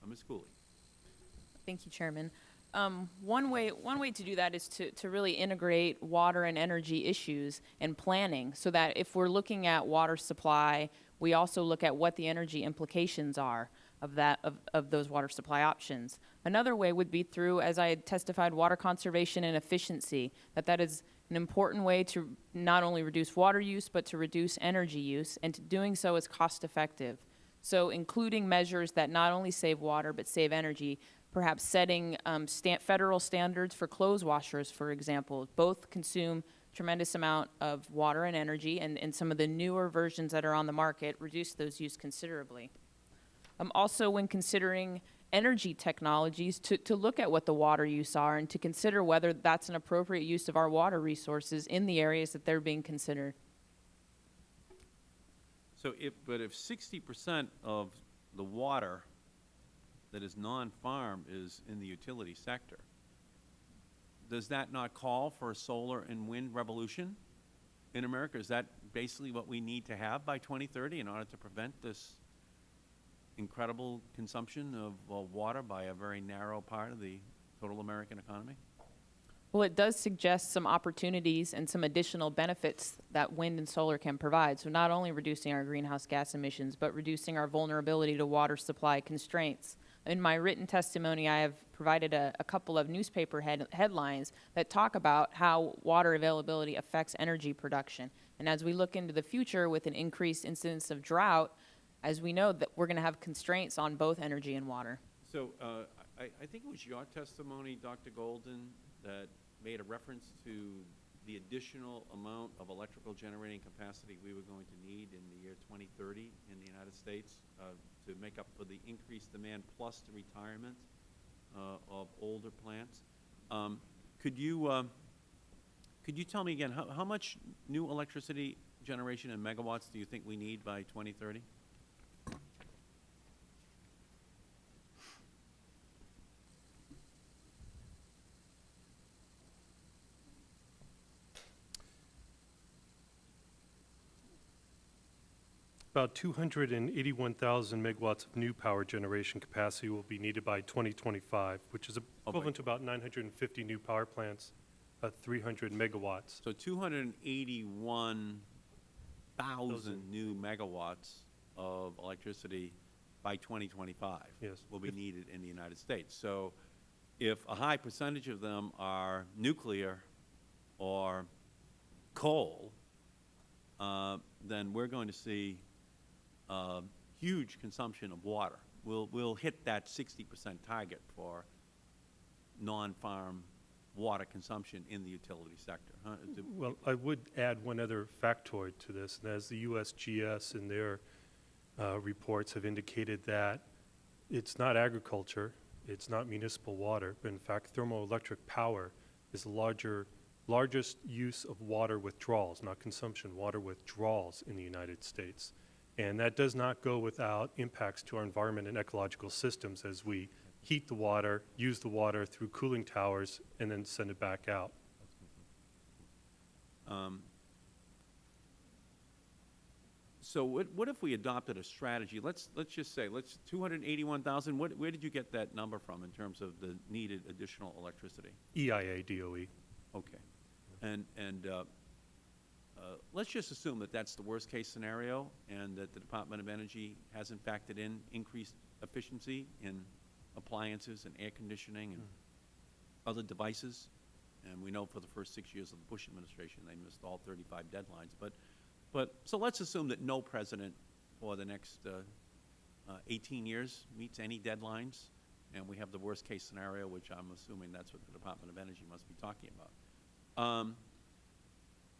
Uh, Ms. Cooley. Thank you, Chairman. Um, one way one way to do that is to, to really integrate water and energy issues and planning so that if we're looking at water supply, we also look at what the energy implications are of that of, of those water supply options. Another way would be through, as I testified, water conservation and efficiency, that that is an important way to not only reduce water use, but to reduce energy use, and doing so is cost effective. So including measures that not only save water, but save energy, perhaps setting um, sta federal standards for clothes washers, for example, both consume tremendous amount of water and energy, and, and some of the newer versions that are on the market reduce those use considerably. Um, also, when considering energy technologies, to, to look at what the water use are and to consider whether that's an appropriate use of our water resources in the areas that they're being considered. So if, but if sixty percent of the water that is non-farm is in the utility sector, does that not call for a solar and wind revolution in America? Is that basically what we need to have by 2030 in order to prevent this incredible consumption of uh, water by a very narrow part of the total American economy? Well, it does suggest some opportunities and some additional benefits that wind and solar can provide. So not only reducing our greenhouse gas emissions, but reducing our vulnerability to water supply constraints. In my written testimony, I have provided a, a couple of newspaper head, headlines that talk about how water availability affects energy production. And as we look into the future with an increased incidence of drought, as we know that we're going to have constraints on both energy and water. So uh, I, I think it was your testimony, Dr. Golden, that made a reference to the additional amount of electrical generating capacity we were going to need in the year 2030 in the United States uh, to make up for the increased demand plus the retirement uh, of older plants. Um, could you uh, could you tell me again how, how much new electricity generation in megawatts do you think we need by 2030? About 281,000 megawatts of new power generation capacity will be needed by 2025, which is equivalent to about 950 new power plants, at 300 megawatts. So 281,000 new megawatts of electricity by 2025 Yes. will be needed in the United States. So if a high percentage of them are nuclear or coal, uh, then we're going to see uh, huge consumption of water. We'll, we'll hit that 60 percent target for non-farm water consumption in the utility sector, huh? Well, I would add one other factoid to this, and as the USGS in their uh, reports have indicated that it's not agriculture, it's not municipal water, but in fact thermoelectric power is the larger, largest use of water withdrawals, not consumption, water withdrawals in the United States. And that does not go without impacts to our environment and ecological systems as we heat the water, use the water through cooling towers, and then send it back out. Um, So what, what if we adopted a strategy, let's, let's just say, let's, two hundred and eighty-one thousand, where did you get that number from in terms of the needed additional electricity? EIA DOE. Okay. And, and, uh, let's just assume that that's the worst-case scenario and that the Department of Energy hasn't factored in increased efficiency in appliances and air conditioning and other devices. And we know for the first six years of the Bush administration, they missed all 35 deadlines. But, but, so let's assume that no president for the next uh, uh, 18 years meets any deadlines, and we have the worst-case scenario, which I'm assuming that's what the Department of Energy must be talking about. Um,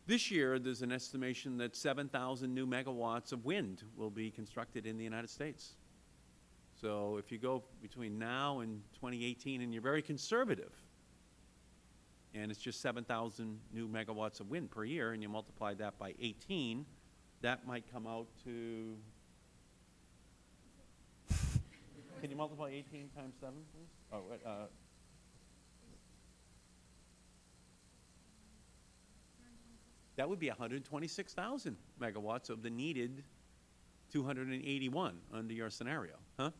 This year, there's an estimation that 7,000 new megawatts of wind will be constructed in the United States. So if you go between now and 2018, and you're very conservative, and it's just 7,000 new megawatts of wind per year, and you multiply that by 18, that might come out to, *laughs* can you multiply 18 times 7, please? Oh, uh, That would be 126,000 megawatts of the needed 281 under your scenario, huh?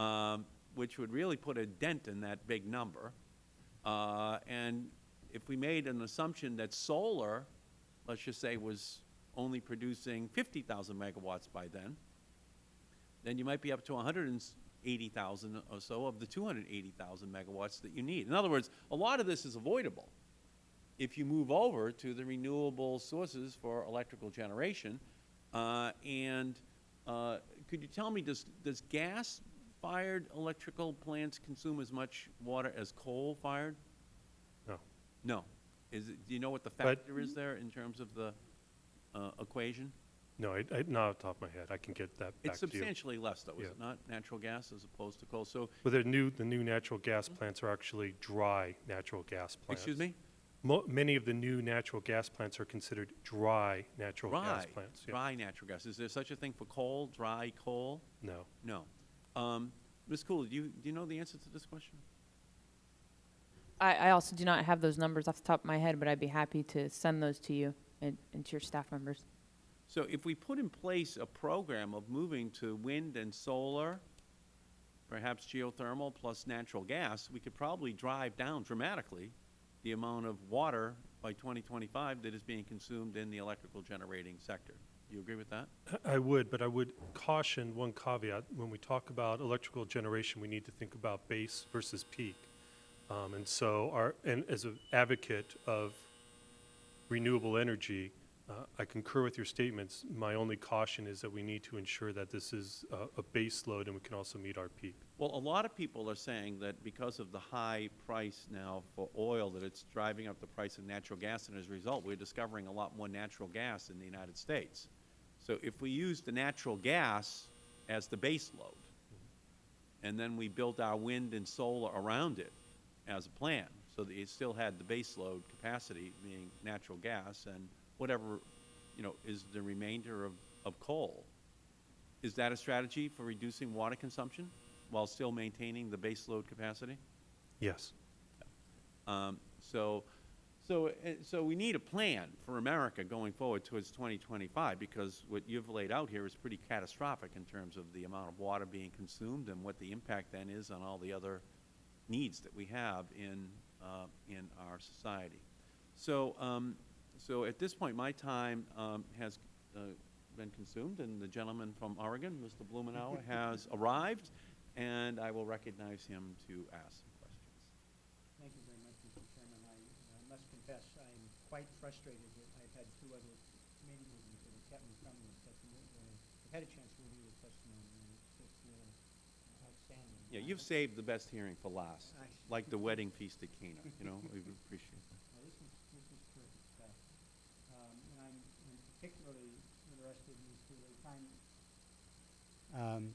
Um, which would really put a dent in that big number. Uh, and if we made an assumption that solar, let's just say, was only producing 50,000 megawatts by then, then you might be up to 180,000 or so of the 280,000 megawatts that you need. In other words, a lot of this is avoidable if you move over to the renewable sources for electrical generation. Uh, and uh, could you tell me, does, does gas-fired electrical plants consume as much water as coal-fired? No. No. Is it, do you know what the But- factor is there in terms of the uh, equation? No, I, I, not off the top of my head. I can get that back It's to you. substantially less, though, is Yeah. it not? Natural gas as opposed to coal. So, But the new, the new natural gas plants are actually dry natural gas plants. excuse me? Mo- many of the new natural gas plants are considered dry natural gas plants. yeah. dry natural gas. Is there such a thing for coal, dry coal? No. No. Um, Ms. Cooley, do you, do you know the answer to this question? I, I also do not have those numbers off the top of my head, but I'd be happy to send those to you and, and to your staff members. So if we put in place a program of moving to wind and solar, perhaps geothermal plus natural gas, we could probably drive down dramatically the amount of water by 2025 that is being consumed in the electrical generating sector. Do you agree with that? I would, but I would caution one caveat. When we talk about electrical generation, we need to think about base versus peak. Um, and so, our, and as an advocate of renewable energy, uh, I concur with your statements. My only caution is that we need to ensure that this is a, a base load and we can also meet our peak. Well, a lot of people are saying that because of the high price now for oil, that it's driving up the price of natural gas, and as a result, we're discovering a lot more natural gas in the United States. So if we use the natural gas as the base load, and then we built our wind and solar around it as a plan, so that it still had the base load capacity, being natural gas, and whatever, you know, is the remainder of, of coal, is that a strategy for reducing water consumption while still maintaining the base load capacity? Yes. Um, so, so, uh, so we need a plan for America going forward towards 2025 because what you've laid out here is pretty catastrophic in terms of the amount of water being consumed and what the impact then is on all the other needs that we have in, uh, in our society. So, um, so at this point, my time um, has uh, been consumed, and the gentleman from Oregon, Mr. Blumenauer, *laughs* has arrived, and I will recognize him to ask some questions. Thank you very much, Mr. Chairman. I uh, must confess, I'm quite frustrated that I've had two other committee meetings that have kept me from this testimony. uh, I've had a chance to review the testimony, and it's just uh, outstanding. Yeah, you've saved the best hearing for last, like *laughs* the wedding feast at Cana, you know, we appreciate that. Well, this was, this was terrific stuff. Um, and I'm I'm particularly interested in these two, the time, um,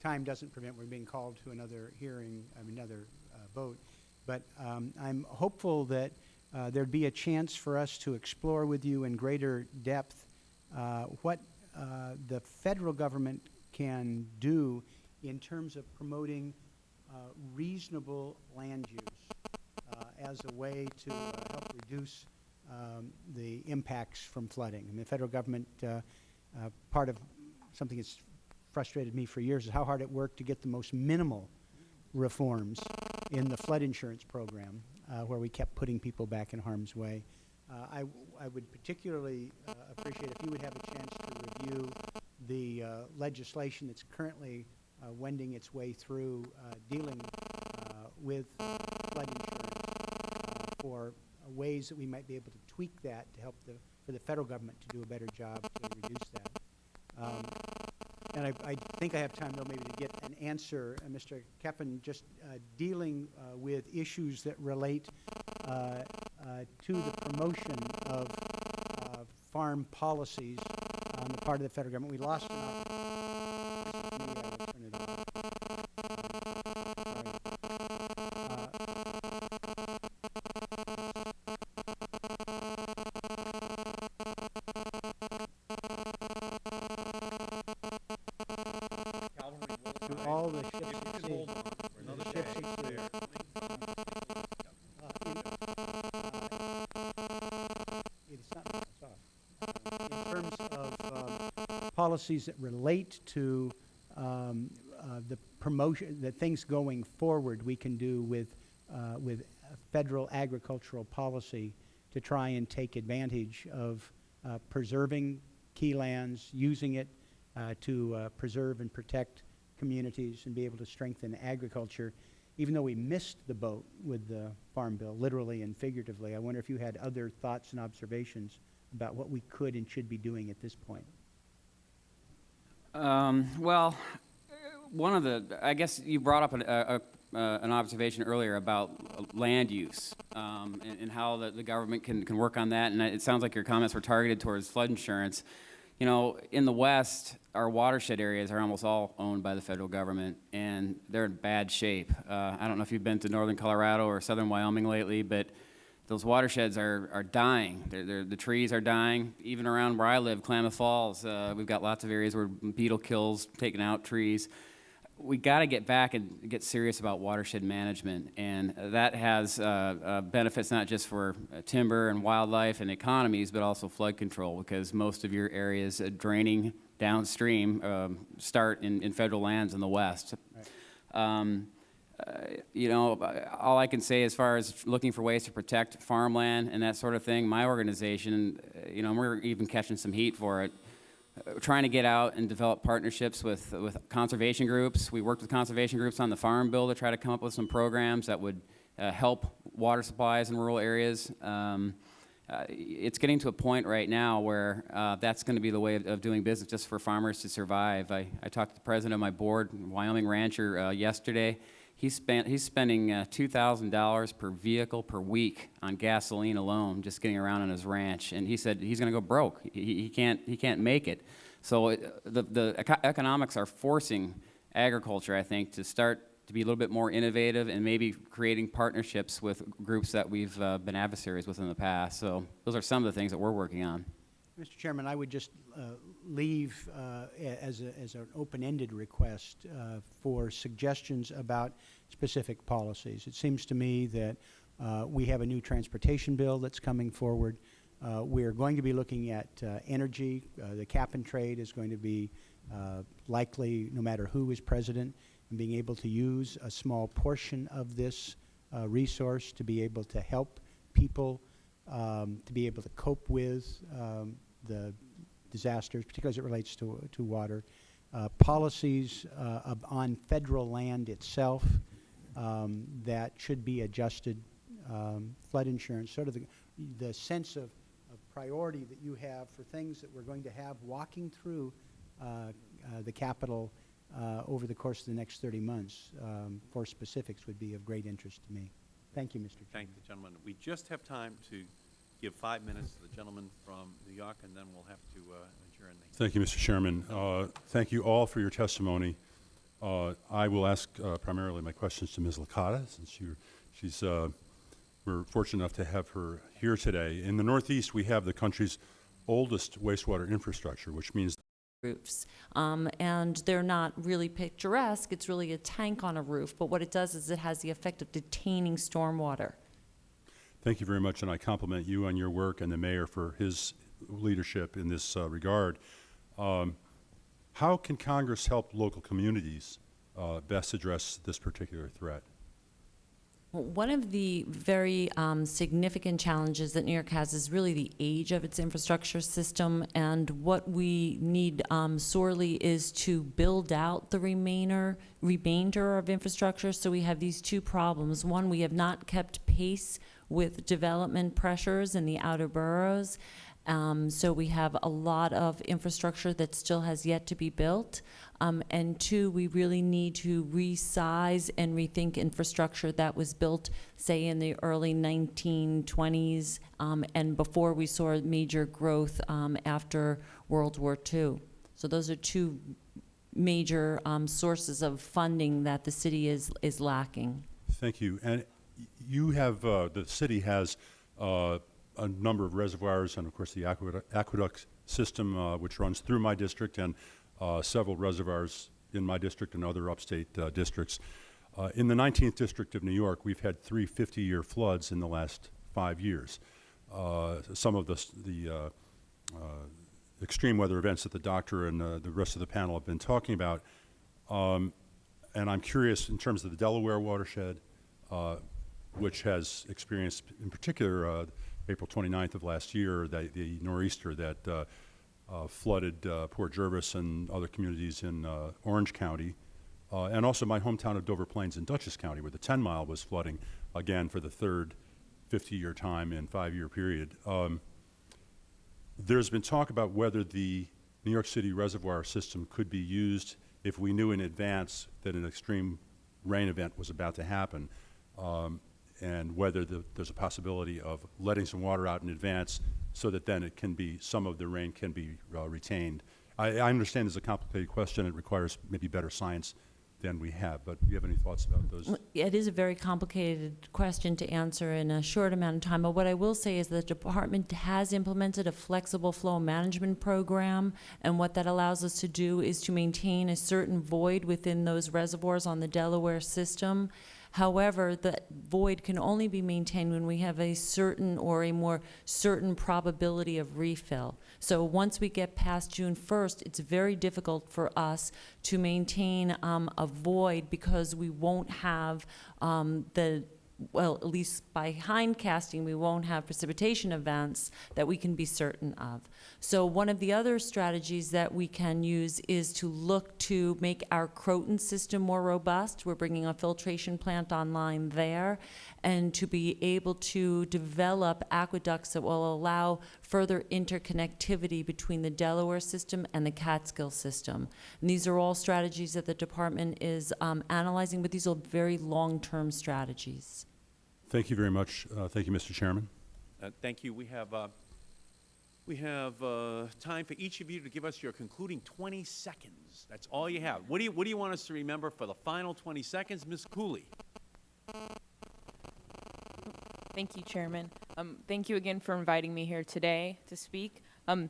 time doesn't prevent, we're being called to another hearing, mean, another, uh, vote. But, um, I'm hopeful that, uh, there'd be a chance for us to explore with you in greater depth, uh, what, uh, the federal government can do in terms of promoting, uh, reasonable land use uh, as a way to help reduce um, the impacts from flooding. Mean, the federal government, part of something that's frustrated me for years is how hard it worked to get the most minimal reforms in the flood insurance program, uh, where we kept putting people back in harm's way. Uh, I, I would particularly uh, appreciate if you would have a chance to review the uh, legislation that's currently uh, wending its way through uh, dealing with flood insurance for ways that we might be able to tweak that to help the, for the federal government to do a better job to reduce that. Um, And I, I think I have time, though, maybe to get an answer, uh, Mr. Keppen, just uh, dealing uh, with issues that relate uh, uh, to the promotion of farm policies on the part of the federal government. We lost an policies that relate to um, uh, the promotion, the things going forward we can do with, uh, with federal agricultural policy to try and take advantage of uh, preserving key lands, using it uh, to uh, preserve and protect communities and be able to strengthen agriculture. Even though we missed the boat with the Farm Bill, literally and figuratively, I wonder if you had other thoughts and observations about what we could and should be doing at this point. Um, well, one of the, I guess you brought up an, a, a, uh, an observation earlier about land use um, and, and how the, the government can, can work on that. And it sounds like your comments were targeted towards flood insurance. You know, in the West, our watershed areas are almost all owned by the federal government, and they're in bad shape. Uh, I don't know if you've been to northern Colorado or southern Wyoming lately, but those watersheds are, are dying. They're, they're, the trees are dying. Even around where I live, Klamath Falls, uh, we've got lots of areas where beetle kills, taking out trees. We got to get back and get serious about watershed management, and that has uh, uh, benefits not just for uh, timber and wildlife and economies, but also flood control, because most of your areas uh, draining downstream um, start in, in federal lands in the west. Um, uh, you know, uh, all I can say as far as looking for ways to protect farmland and that sort of thing, my organization, uh, you know, we're even catching some heat for it. Uh, trying to get out and develop partnerships with, with conservation groups. We worked with conservation groups on the Farm Bill to try to come up with some programs that would uh, help water supplies in rural areas. Um, uh, it's getting to a point right now where uh, that's going to be the way of, of doing business just for farmers to survive. I, I talked to the president of my board, Wyoming rancher, uh, yesterday. He spent, he's spending uh, $2,000 per vehicle per week on gasoline alone, just getting around on his ranch. And he said he's going to go broke. He, he, can't, he can't make it. So it, the, the eco- economics are forcing agriculture, I think, to start to be a little bit more innovative and maybe creating partnerships with groups that we've uh, been adversaries with in the past. So those are some of the things that we're working on. Mr. Chairman, I would just uh, leave uh, as, a, as an open-ended request uh, for suggestions about specific policies. It seems to me that uh, we have a new transportation bill that's coming forward. Uh, we are going to be looking at uh, energy. The cap and trade is going to be likely, no matter who is president, and being able to use a small portion of this resource to be able to help people um, to be able to cope with um, the disasters, particularly as it relates to, to water. Uh, policies uh, on federal land itself um, that should be adjusted. Um, flood insurance, sort of the, the sense of, of priority that you have for things that we're going to have walking through uh, uh, the Capitol uh, over the course of the next 30 months um, for specifics would be of great interest to me. Thank you, Mr. Chairman. Thank the gentleman. We just have time to give five minutes to the gentleman from New York, and then we'll have to uh, adjourn the Thank you, Mr. Chairman. Uh, Thank you all for your testimony. Uh, I will ask uh, primarily my questions to Ms. Licata, since you're, she's, uh, we're fortunate enough to have her here today. In the Northeast, we have the country's oldest wastewater infrastructure, which means roofs. Um, and they're not really picturesque, it's really a tank on a roof, but what it does is it has the effect of detaining stormwater. Thank you very much, and I compliment you on your work and the mayor for his leadership in this uh, regard. Um, How can Congress help local communities uh, best address this particular threat? One of the very um, significant challenges that New York has is really the age of its infrastructure system, and what we need um, sorely is to build out the remainder, remainder of infrastructure. So we have these two problems. One, we have not kept pace with development pressures in the outer boroughs. Um, so we have a lot of infrastructure that still has yet to be built. Um, and two, we really need to resize and rethink infrastructure that was built, say, in the early 1920s um, and before we saw major growth um, after World War II. So those are two major um, sources of funding that the city is, is lacking. Thank you. And you have, uh, the city has uh, a number of reservoirs and, of course, the aqueduct, system, uh, which runs through my district, and uh, several reservoirs in my district and other upstate uh, districts. Uh, in the 19th District of New York, we've had three 50-year floods in the last five years. Some of the, the extreme weather events that the doctor and the rest of the panel have been talking about. Um, and I'm curious, in terms of the Delaware watershed, which has experienced, in particular, uh, April 29th of last year, the, the nor'easter that uh, uh, flooded uh, Port Jervis and other communities in uh, Orange County, uh, and also my hometown of Dover Plains in Dutchess County, where the 10 Mile was flooding again for the third 50-year time in five-year period. Um, there's been talk about whether the New York City reservoir system could be used if we knew in advance that an extreme rain event was about to happen, um, and whether the, there's a possibility of letting some water out in advance so that then it can be, some of the rain can be uh, retained. I, I understand it's a complicated question. It requires maybe better science than we have, but do you have any thoughts about those? It is a very complicated question to answer in a short amount of time, but what I will say is the department has implemented a flexible flow management program, and what that allows us to do is to maintain a certain void within those reservoirs on the Delaware system. However, that void can only be maintained when we have a certain or a more certain probability of refill. So once we get past June 1st, it's very difficult for us to maintain um, a void because we won't have um, the well, at least by hindcasting, we won't have precipitation events that we can be certain of. So one of the other strategies that we can use is to look to make our Croton system more robust. We're bringing a filtration plant online there, and to be able to develop aqueducts that will allow further interconnectivity between the Delaware system and the Catskill system. And these are all strategies that the department is um, analyzing, but these are very long-term strategies. Thank you very much. Uh, thank you, Mr. Chairman. Uh, Thank you. We have, uh, we have uh, time for each of you to give us your concluding 20 seconds. That's all you have. What do you, what do you want us to remember for the final 20 seconds? Ms. Cooley? Thank you, Chairman. Um, thank you again for inviting me here today to speak. Um,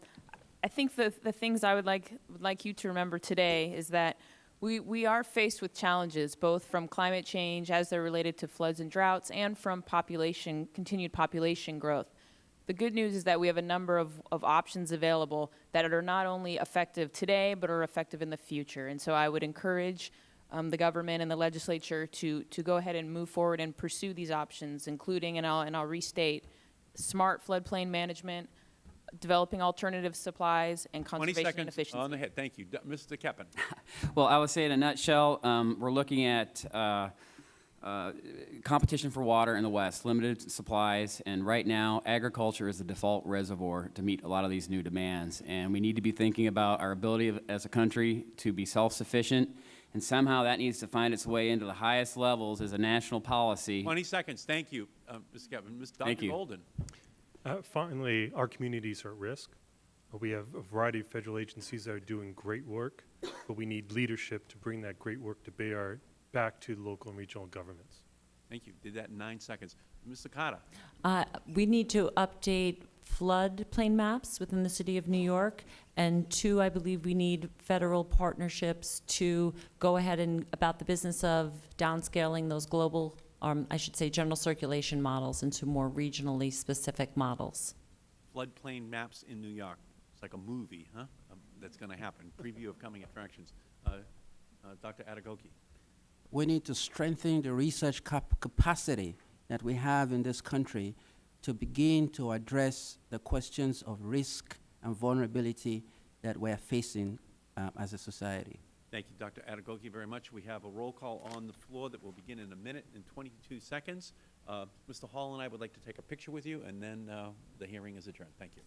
I think the, the things I would like, would like you to remember today is that we, we are faced with challenges, both from climate change as they're related to floods and droughts, and from population, continued population growth. The good news is that we have a number of, of options available that are not only effective today, but are effective in the future. And so I would encourage um, the government and the legislature to, to go ahead and move forward and pursue these options, including, and I'll, and I'll restate, smart floodplain management, developing alternative supplies, and 20 conservation and seconds efficiency. on the head. Thank you. D- Mr. Keppen? *laughs* Well, I would say in a nutshell, um, we're looking at uh, uh, competition for water in the West, limited supplies, and right now, agriculture is the default reservoir to meet a lot of these new demands. And we need to be thinking about our ability of- as a country to be self-sufficient, and somehow that needs to find its way into the highest levels as a national policy. 20 seconds, thank you, uh, Mr. Keppen. Ms. Thank you. Golden. Uh, Finally, our communities are at risk. Uh, We have a variety of federal agencies that are doing great work, but we need leadership to bring that great work to bear back to the local and regional governments. Thank you, did that in nine seconds. Ms. Licata? Uh, We need to update floodplain maps within the city of New York. And two, I believe we need federal partnerships to go ahead and, about the business of downscaling those global, um, I should say, general circulation models into more regionally specific models. floodplain maps in New York. It's like a movie, huh? Um, That's going to happen. Preview of coming attractions. Uh, uh, Dr. Adegoke. We need to strengthen the research cap- capacity that we have in this country to begin to address the questions of risk and vulnerability that we're facing uh, as a society. Thank you, Dr. Adegoke, very much. We have a roll call on the floor that will begin in a minute and 22 seconds. Uh, Mr. Hall and I would like to take a picture with you, and then uh, the hearing is adjourned. Thank you.